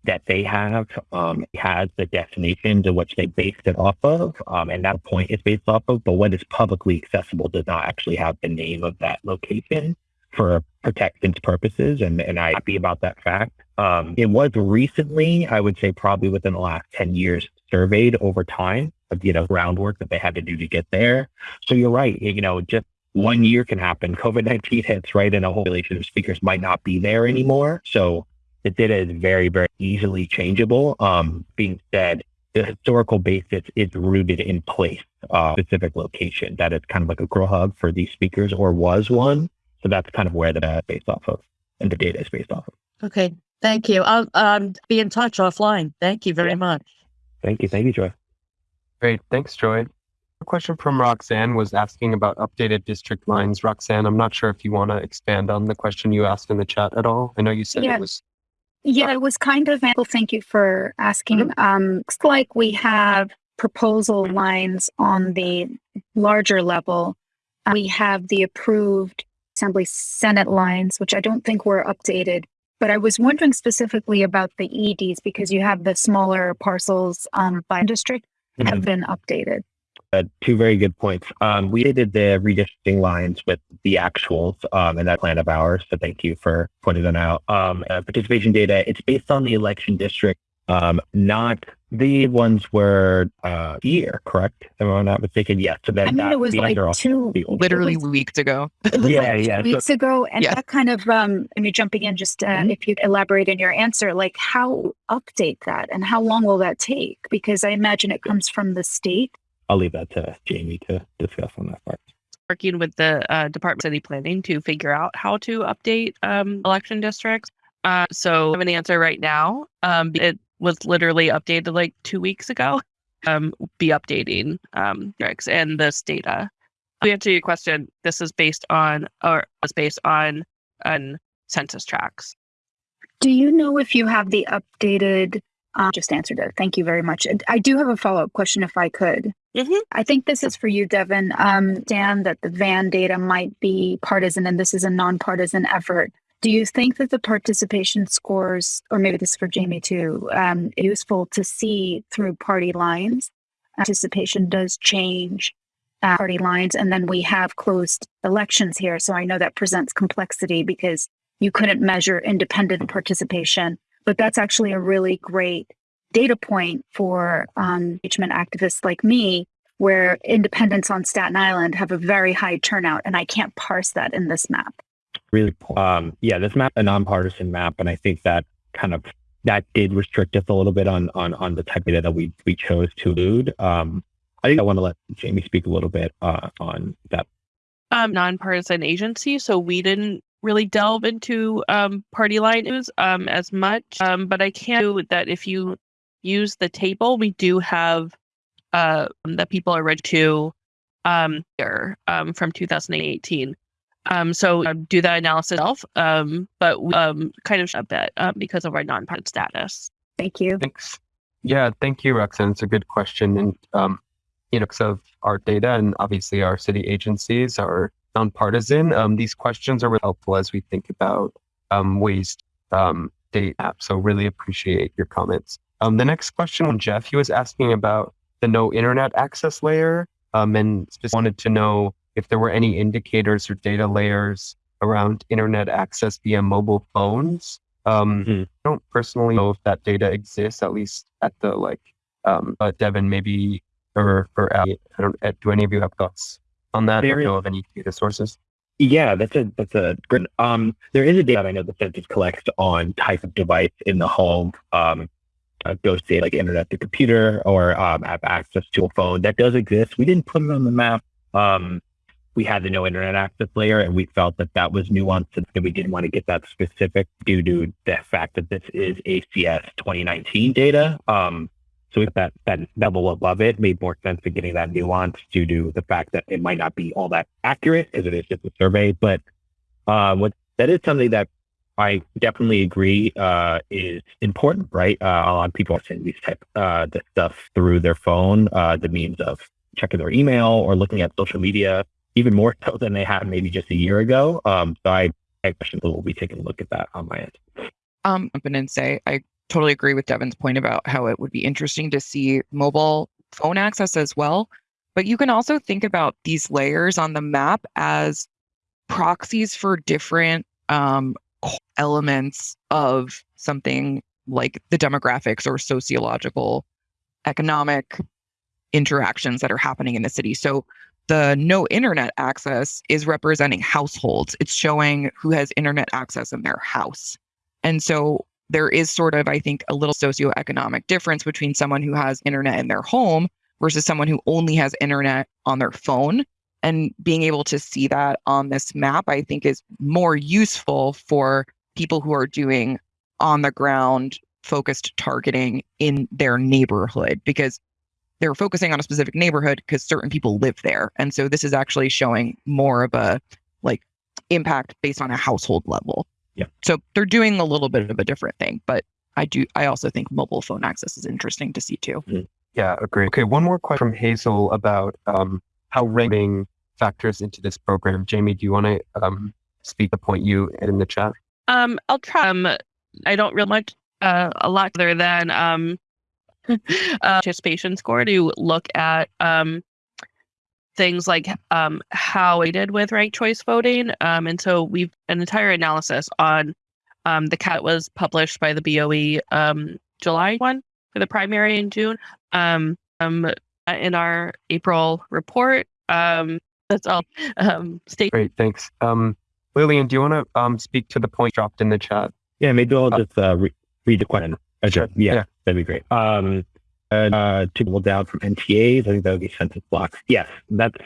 that they have um, has the destination to which they based it off of, um, and that point is based off of. But what is publicly accessible does not actually have the name of that location for protections purposes, and and I'm happy about that fact. Um, it was recently, I would say, probably within the last ten years, surveyed over time of you know groundwork that they had to do to get there. So you're right. You know, just one year can happen. COVID nineteen hits right, and a whole population of speakers might not be there anymore. So the data is very, very easily changeable. Um, being said, the historical basis is rooted in place, uh, specific location that is kind of like a grow hub for these speakers or was one. So that's kind of where the data is based off of and the data is based off of. Okay. Thank you. I'll um, be in touch offline. Thank you very yeah. much. Thank you. Thank you, Joy. Great. Thanks, Joy. A question from Roxanne was asking about updated district lines. Roxanne, I'm not sure if you want to expand on the question you asked in the chat at all. I know you said yeah. it was. Yeah, it was kind of, Well, thank you for asking. Mm-hmm. Um, looks like we have proposal lines on the larger level. We have the approved Assembly Senate lines, which I don't think were updated. But I was wondering specifically about the EDs because you have the smaller parcels um, by district mm-hmm. have been updated. Uh, two very good points. Um, we did the redistricting lines with the actuals um, in that plan of ours. So thank you for pointing that out. Um, uh, participation data, it's based on the election district, um, not the ones were uh year, correct? Am I not mistaken? Yes. So that, I mean, that it was like two, literally was, weeks ago. yeah, yeah. Weeks so, ago, and yeah. that kind of um. I mean, jumping in, just uh, mm-hmm. if you elaborate in your answer, like how update that, and how long will that take? Because I imagine it comes from the state. I'll leave that to Jamie to discuss on that part working with the uh, Department of City Planning to figure out how to update um, election districts. Uh, so I have an answer right now. Um, it was literally updated like two weeks ago. Um, be updating um, and this data. To answer your question, this is based on or was based on on census tracts. Do you know if you have the updated? Uh, just answered it. Thank you very much. I do have a follow up question, if I could. Mm-hmm. I think this is for you, Devin. Um, Dan, that the VAN data might be partisan, and this is a nonpartisan effort. Do you think that the participation scores, or maybe this is for Jamie too, um, useful to see through party lines? Participation does change uh, party lines, and then we have closed elections here. So I know that presents complexity because you couldn't measure independent participation, but that's actually a really great data point for um, engagement activists like me, where independents on Staten Island have a very high turnout, and I can't parse that in this map really um yeah this map a nonpartisan map and i think that kind of that did restrict us a little bit on on on the type of data that we we chose to include. Um i think i want to let jamie speak a little bit uh on that. Um nonpartisan agency so we didn't really delve into um party line news um as much um but i can do that if you use the table we do have uh that people are ready to um here um from 2018 um, so uh, do that analysis itself, um, but um, kind of a bit um, because of our nonpartisan status. Thank you. Thanks. Yeah, thank you, Roxanne. It's a good question, and um, you know, because of our data and obviously our city agencies are nonpartisan. Um, these questions are really helpful as we think about um, ways to um, date apps. So really appreciate your comments. Um, the next question, from Jeff, he was asking about the no internet access layer, um, and just wanted to know if there were any indicators or data layers around internet access via mobile phones. Um, mm-hmm. I don't personally know if that data exists, at least at the like. Um, but Devin, maybe or or I don't. Uh, do any of you have thoughts on that? There or know of any data sources? Yeah, that's a that's a great. Um, there is a data I know the census collects on type of device in the home. Um, uh, like internet to computer or um, have access to a phone. That does exist. We didn't put it on the map. Um, we had the no internet access layer, and we felt that that was nuanced, and we didn't want to get that specific due to the fact that this is ACS 2019 data. Um, so that that level above it made more sense to getting that nuance due to the fact that it might not be all that accurate as it is just a survey. But uh, what that is something that I definitely agree uh, is important, right? Uh, a lot of people are sending these type uh, the stuff through their phone, uh, the means of checking their email or looking at social media, even more so than they had maybe just a year ago. Um, so I, I question we'll be taking a look at that on my end. Um, jump in and say I totally agree with Devin's point about how it would be interesting to see mobile phone access as well. But you can also think about these layers on the map as proxies for different um, elements of something like the demographics or sociological economic interactions that are happening in the city. So the no internet access is representing households. It's showing who has internet access in their house. And so there is sort of, I think, a little socioeconomic difference between someone who has internet in their home versus someone who only has internet on their phone. And being able to see that on this map, I think, is more useful for people who are doing on the ground focused targeting in their neighborhood because they're focusing on a specific neighborhood because certain people live there. And so this is actually showing more of a like impact based on a household level. Yeah. So they're doing a little bit of a different thing, but I do I also think mobile phone access is interesting to see too. Mm-hmm. Yeah, agree. Okay, one more question from Hazel about um, how ranking factors into this program. Jamie, do you want to um, speak the point you had in the chat? Um, I'll try. Um, I don't really much uh, a lot other than um, uh, participation score to look at um, things like um, how I did with ranked choice voting. Um, and so we've an entire analysis on um, the CAT was published by the BOE um, July one for the primary in June. Um, um, in our April report. Um, that's all. Um, state. Great, thanks. Um, Lillian, do you want to um, speak to the point dropped in the chat? Yeah, maybe I'll just uh, re- read the question. Uh, Sure. Yeah, Yeah. That'd be great. Um, and, uh, to go down from NTAs, I think that would be census blocks. Yes, that's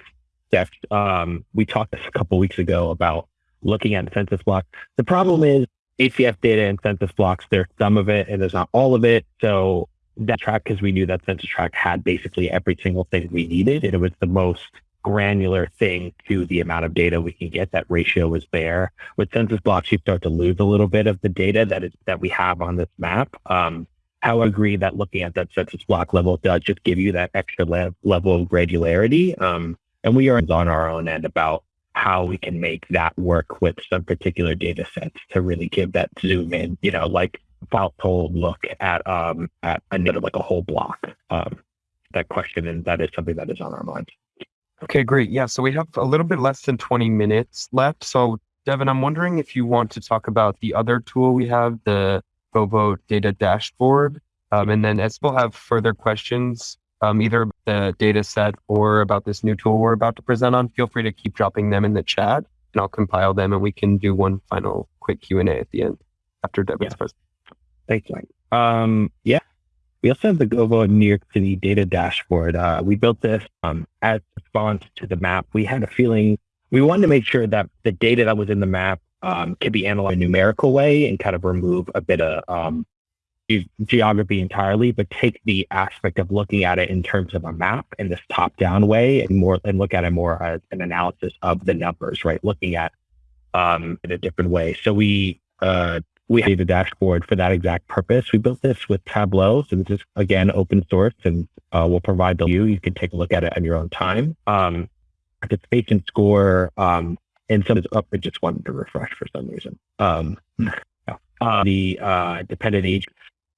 def. Um, we talked a couple weeks ago about looking at census blocks. The problem is ACS data and census blocks. There's some of it, and there's not all of it. So that tract, because we knew that census tract had basically every single thing we needed, and it was the most granular thing to the amount of data we can get. That ratio was there. With census blocks, you start to lose a little bit of the data that is that we have on this map. Um, I agree that looking at that census block level does just give you that extra le- level of granularity. Um, and we are on our own end about how we can make that work with some particular data sets to really give that zoom in, you know, like household look at um at another like a whole block. Um, that question and that is something that is on our minds. Okay, great. Yeah, so we have a little bit less than 20 minutes left. So, Devin, I'm wondering if you want to talk about the other tool we have, the GoVote data dashboard. Um, and then as we'll have further questions, um, either about the data set or about this new tool we're about to present on, feel free to keep dropping them in the chat and I'll compile them and we can do one final quick Q&A at the end after Devin's Yeah. presentation. Thanks, Mike. Um, yeah. We also have the GoVo New York City data dashboard. Uh, we built this um, as a response to the map. We had a feeling we wanted to make sure that the data that was in the map um, could be analyzed in a numerical way and kind of remove a bit of um, ge- geography entirely, but take the aspect of looking at it in terms of a map in this top-down way and more and look at it more as an analysis of the numbers, right? Looking at um, in a different way. So we uh, we have a dashboard for that exact purpose. We built this with Tableau, so this is again open source, and uh, we'll provide the view. You can take a look at it on your own time. Um, participation score, um, and some is up. I just wanted to refresh for some reason. Um, uh, the uh, dependent age,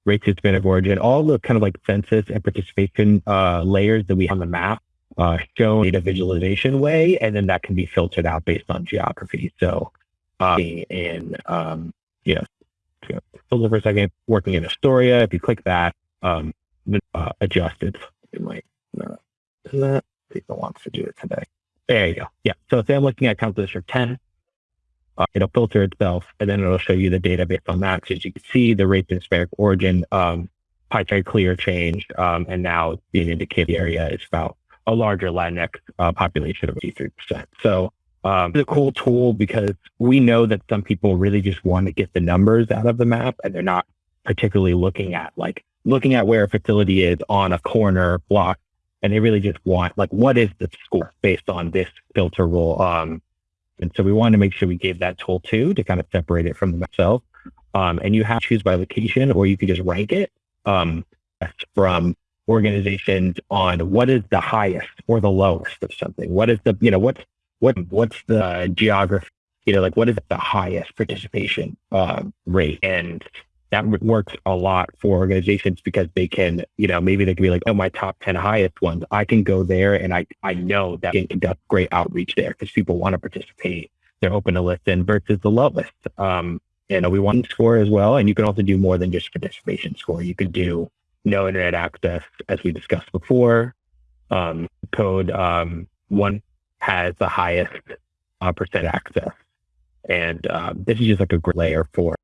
rates, Hispanic origin, all the kind of like census and participation uh, layers that we have on the map uh, shown data visualization way, and then that can be filtered out based on geography. So, uh, in um, you know, filter for a second, working in Astoria, if you click that, um, uh, adjusted, it might not do that. People wants to do it today. There you go. Yeah. So say I'm looking at Council District 10, uh, it'll filter itself and then it'll show you the data based on that. So as you can see, the rates in Hispanic origin um, very clear change. Um, and now being indicated area is about a larger Latinx uh, population of 83%. So um, it's a cool tool because we know that some people really just want to get the numbers out of the map and they're not particularly looking at like looking at where a facility is on a corner block and they really just want like what is the score based on this filter rule? Um and so we wanted to make sure we gave that tool too to kind of separate it from itself um and you have to choose by location or you can just rank it um from organizations on what is the highest or the lowest of something. What is the you know what's what what's the geography you know like what is the highest participation uh, rate? And that works a lot for organizations because they can, you know, maybe they can be like, oh, my top 10 highest ones. I can go there and I, I know that can conduct great outreach there because people want to participate. They're open to listen versus the lowest. Um, you know, we want score as well. And you can also do more than just participation score. You could do no internet access, as we discussed before. Um, code um, one has the highest uh, percent access. And um, this is just like a layer for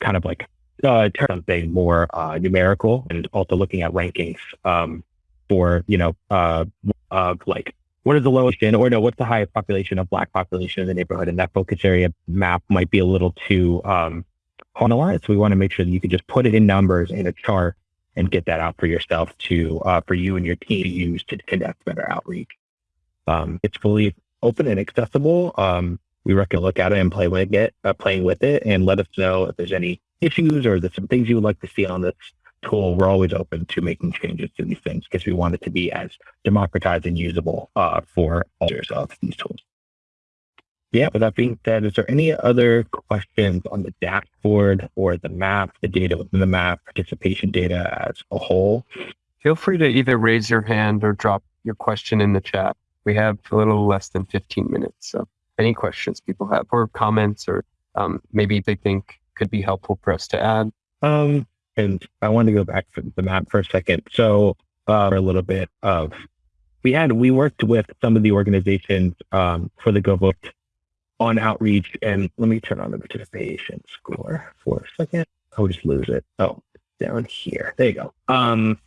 kind of like uh, something more uh, numerical and also looking at rankings um, for, you know, uh, uh, like what is the lowest in, or no, what's the highest population of black population in the neighborhood? And that focus area map might be a little too um, So we want to make sure that you can just put it in numbers in a chart and get that out for yourself to, uh, for you and your team to use to conduct better outreach. Um, it's fully open and accessible. Um, we recommend look at it and play with it, uh, playing with it, and let us know if there's any issues or some things you would like to see on this tool. We're always open to making changes to these things because we want it to be as democratized and usable uh, for all users of these tools. Yeah, with that being said, is there any other questions on the dashboard or the map, the data within the map, participation data as a whole? Feel free to either raise your hand or drop your question in the chat. We have a little less than 15 minutes. So any questions people have or comments or um, maybe they think could be helpful for us to add. Um, and I want to go back to the map for a second. So uh, a little bit of we had we worked with some of the organizations um, for the GoVote on outreach. And let me turn on the participation score for a second. I'll just lose it. Oh, down here. There you go. Um,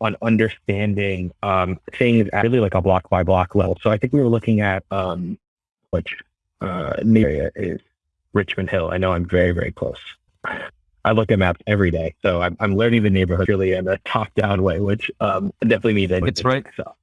on understanding um, things at really like a block by block level. So I think we were looking at um, which uh, area is Richmond Hill. I know I'm very, very close. I look at maps every day, so I'm, I'm learning the neighborhood really in a top-down way, which um, definitely means it's right. So,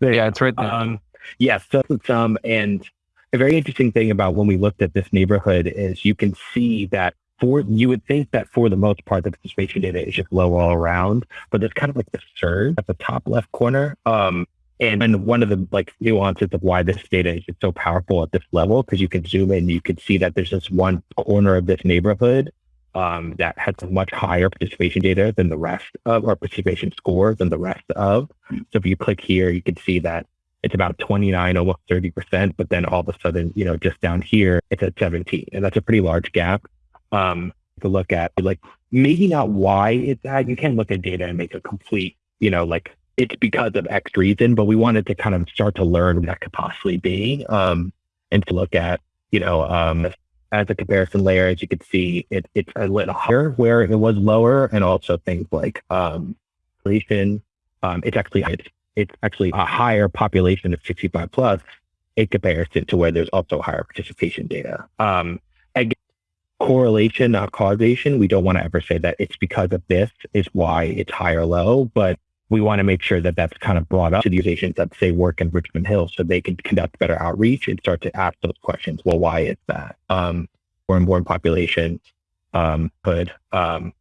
yeah, it's right there. Um, yes, yeah, so some and a very interesting thing about when we looked at this neighborhood is you can see that for you would think that for the most part the participation data is just low all around, but there's kind of like the surge at the top left corner. Um, and, and one of the like nuances of why this data is so powerful at this level, because you can zoom in, you can see that there's this one corner of this neighborhood um, that has much higher participation data than the rest of, or participation score than the rest of. So if you click here, you can see that it's about 29, almost 30%, but then all of a sudden, you know, just down here, it's at 17. And that's a pretty large gap um, to look at. Like maybe not why it's that. You can look at data and make a complete, you know, like it's because of X reason, but we wanted to kind of start to learn what that could possibly be um, and to look at, you know, um, as a comparison layer, as you can see, it, it's a little higher where it was lower, and also things like um, population. Um, it's actually it's, it's actually a higher population of 65 plus in comparison to where there's also higher participation data. Um, again, correlation, not causation. We don't want to ever say that it's because of this is why it's high or low, but we want to make sure that that's kind of brought up to the organizations that say work in Richmond Hill so they can conduct better outreach and start to ask those questions. Well, why is that? Um, foreign born population um, could um,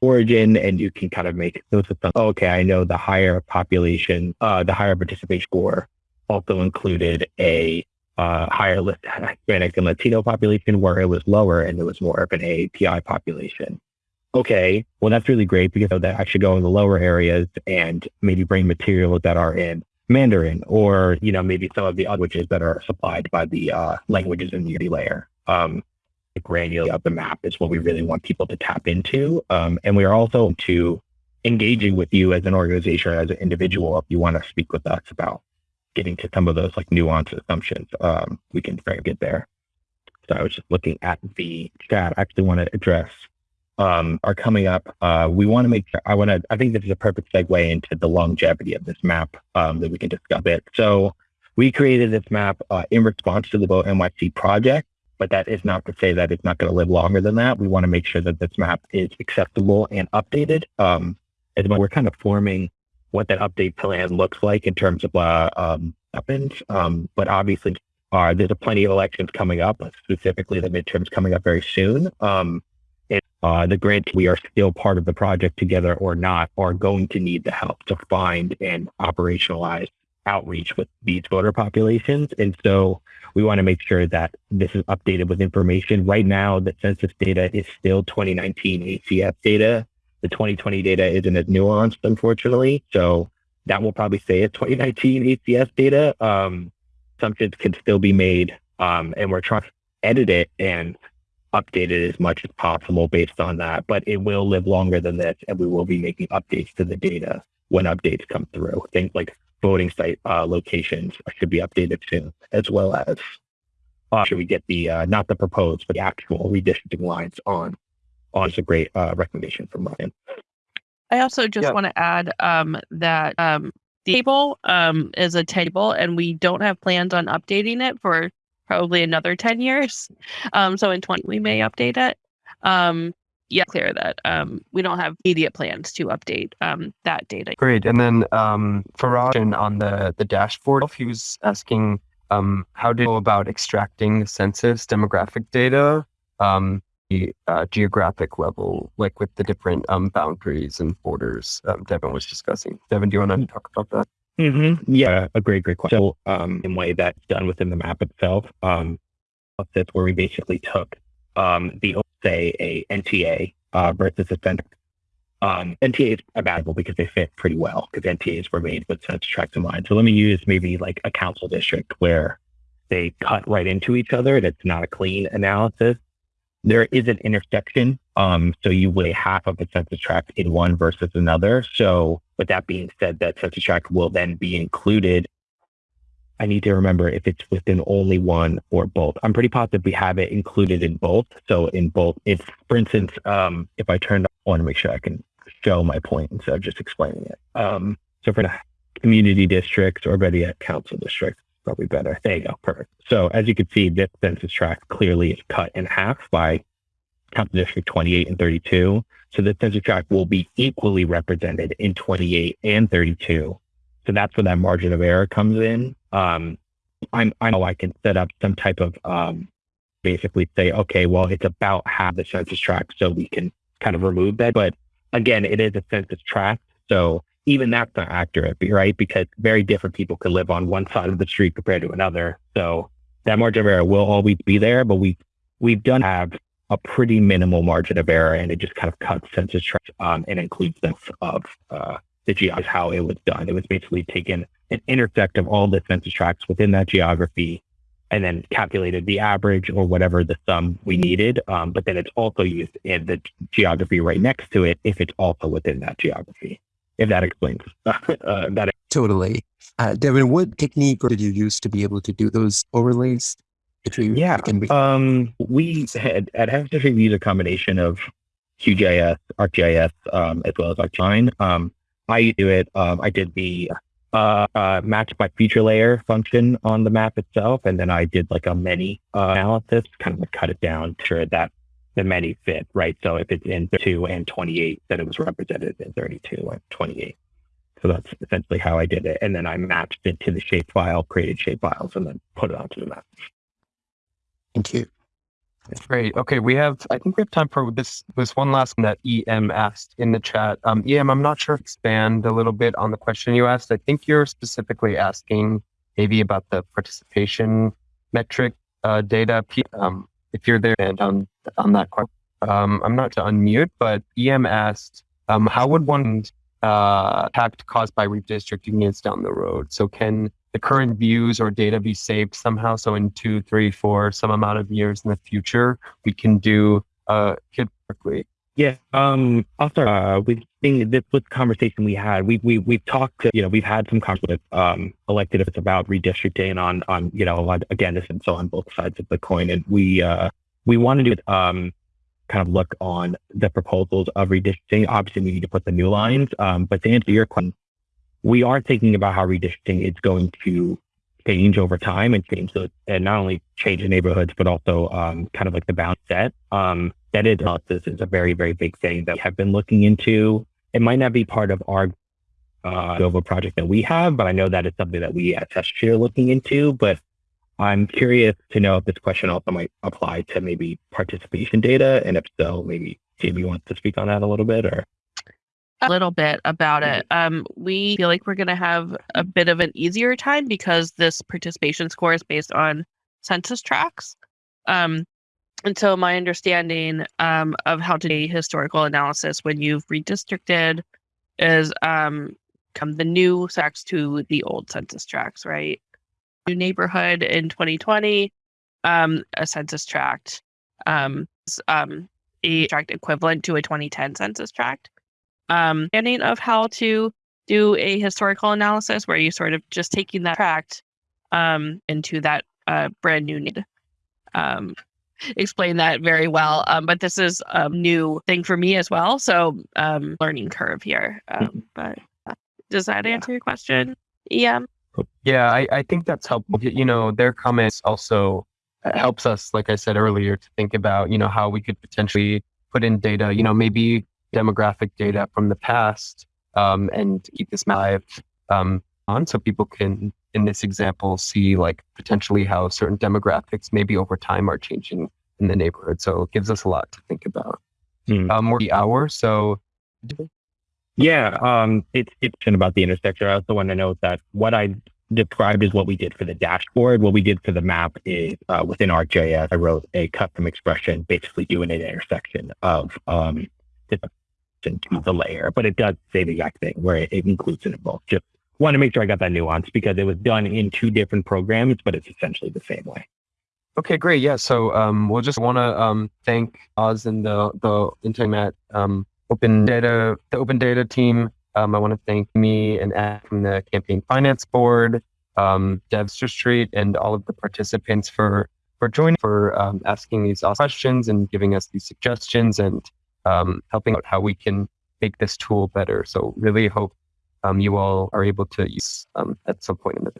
origin and you can kind of make those assumptions. Oh, okay, I know the higher population, uh, the higher participation score also included a uh, higher Hispanic and Latino population where it was lower and it was more of an API population okay, well, that's really great because that should go in the lower areas and maybe bring materials that are in Mandarin or, you know, maybe some of the other languages that are supplied by the uh, languages in the layer. Um, the granular of the map is what we really want people to tap into. Um, and we are also to engaging with you as an organization, as an individual, if you want to speak with us about getting to some of those like nuanced assumptions, um, we can try to get there. So I was just looking at the chat. I actually want to address um, are coming up. Uh, we want to make sure, I want to, I think this is a perfect segue into the longevity of this map um, that we can discuss a bit. So we created this map uh, in response to the Vote NYC project, but that is not to say that it's not going to live longer than that. We want to make sure that this map is acceptable and updated. Um, as we're kind of forming what that update plan looks like in terms of uh, um, weapons. Um, but obviously, uh, there's a plenty of elections coming up, specifically the midterms coming up very soon. Um, uh, the grant, we are still part of the project together or not, are going to need the help to find and operationalize outreach with these voter populations. And so we want to make sure that this is updated with information. Right now, the census data is still 2019 ACS data. The 2020 data isn't as nuanced, unfortunately. So that will probably say it's 2019 ACS data. Um, assumptions can still be made, um, and we're trying to edit it and update it as much as possible based on that. But it will live longer than this, and we will be making updates to the data when updates come through. Things like voting site uh, locations should be updated soon, as well as uh, should we get the uh, not the proposed but the actual redistricting lines on on. It's a great uh, recommendation from Ryan. I also just yeah. want to add um, that um, the table um, is a table, and we don't have plans on updating it for probably another 10 years. Um, so in 20, we may update it. Um, yeah, clear that um, we don't have immediate plans to update um, that data. Great. And then um, Faraj on the, the dashboard, he was asking um, how to go about extracting the census demographic data. Um, uh, geographic level, like with the different um, boundaries and borders um, Devin was discussing. Devin, do you want to talk about that? Mm-hmm. Yeah, a great, great question. So, um, in way that's done within the map itself, um, that's where we basically took um, the say a NTA uh, versus a center. Um, NTAs are valuable because they fit pretty well because NTAs were made with such tracts in mind. So let me use maybe like a council district where they cut right into each other. That's not a clean analysis there is an intersection. Um, so you weigh half of a census tract in one versus another. So with that being said, that census tract will then be included. I need to remember if it's within only one or both. I'm pretty positive we have it included in both. So in both, if for instance, um, if I turn, I want to make sure I can show my point instead of just explaining it. Um, so for the community districts or better yet, council districts, probably better. There you go. Perfect. So as you can see, this census tract clearly is cut in half by Council District 28 and 32. So the census tract will be equally represented in 28 and 32. So that's where that margin of error comes in. Um, I'm, I know I can set up some type of um, basically say, okay, well, it's about half the census tract, so we can kind of remove that. But again, it is a census tract, so even that's not accurate, right? Because very different people could live on one side of the street compared to another. So that margin of error will always be there, but we we've done have a pretty minimal margin of error, and it just kind of cuts census tracts um, and includes them of uh, the geography how it was done. It was basically taken an intersect of all the census tracts within that geography, and then calculated the average or whatever the sum we needed. Um, but then it's also used in the geography right next to it if it's also within that geography if that explains uh, that. Totally. Uh, Devin, what technique did you use to be able to do those overlays? Yeah, can be- um, we had at we use a combination of QGIS, ArcGIS, um, as well as ArcGIS. Um, I do it. Um, I did the uh, uh, match my feature layer function on the map itself, and then I did like a many uh, analysis, kind of like cut it down to that the many fit, right? So if it's in 32 and 28, then it was represented in 32 and 28. So that's essentially how I did it. And then I matched it to the shapefile, created shapefiles, and then put it onto the map. Thank you. That's great. Okay, we have. I think we have time for this. This one last one that EM asked in the chat. Um, EM, I'm not sure. Expand a little bit on the question you asked. I think you're specifically asking maybe about the participation metric uh, data. Um, if you're there and on on that question. Um, I'm not to unmute, but EM asked, um, how would one uh, impact caused by redistricting units down the road? So can the current views or data be saved somehow? So in two, three, four, some amount of years in the future, we can do uh, kid quickly. Yeah, um, I'll start uh, with being this conversation we had. We we we've talked to you know we've had some conversations with um, elected if it's about redistricting on on you know on, again this and so on both sides of the coin, and we uh, we want to do um, kind of look on the proposals of redistricting. Obviously, we need to put the new lines. Um, but to answer your question, we are thinking about how redistricting is going to change over time and change the, and not only change the neighborhoods, but also um, kind of like the bound set. Um, that is analysis is a very, very big thing that we have been looking into. It might not be part of our uh, project that we have, but I know that is something that we at Test are looking into. But I'm curious to know if this question also might apply to maybe participation data, and if so, maybe Jamie wants to speak on that a little bit, or a little bit about it. Um, we feel like we're going to have a bit of an easier time because this participation score is based on census tracts. Um, and so my understanding um, of how to do historical analysis when you've redistricted is um, come the new tracts to the old census tracts, right? New neighborhood in 2020, um, a census tract, um, um, a tract equivalent to a 2010 census tract. Um, understanding of how to do a historical analysis where you sort of just taking that tract um, into that uh, brand new need. Um, explain that very well. Um, but this is a new thing for me as well. So um, learning curve here. Um, mm-hmm. but uh, does that answer your question? Yeah. Yeah, I, I think that's helpful. You know, their comments also uh, helps us, like I said earlier, to think about, you know, how we could potentially put in data, you know, maybe demographic data from the past um, and keep this live um, on so people can in this example see like potentially how certain demographics maybe over time are changing in the neighborhood. So it gives us a lot to think about. Mm. Um, more the hour. So yeah, um, it's it's about the intersection. I also want to note that what I described is what we did for the dashboard. What we did for the map is uh, within ArcGIS, I wrote a custom expression, basically doing an intersection of um, to the layer, but it does say the exact thing where it, it includes it in both. Just want to make sure I got that nuance because it was done in two different programs, but it's essentially the same way. Okay, great. Yeah. So um, we'll just want to um, thank Oz and the the Internet um, Open Data the Open Data team. Um, I want to thank me and Ed from the Campaign Finance Board, um, Devster Street, and all of the participants for for joining, for um, asking these awesome questions and giving us these suggestions and um, helping out how we can make this tool better. So really hope um, you all are able to use um, at some point in the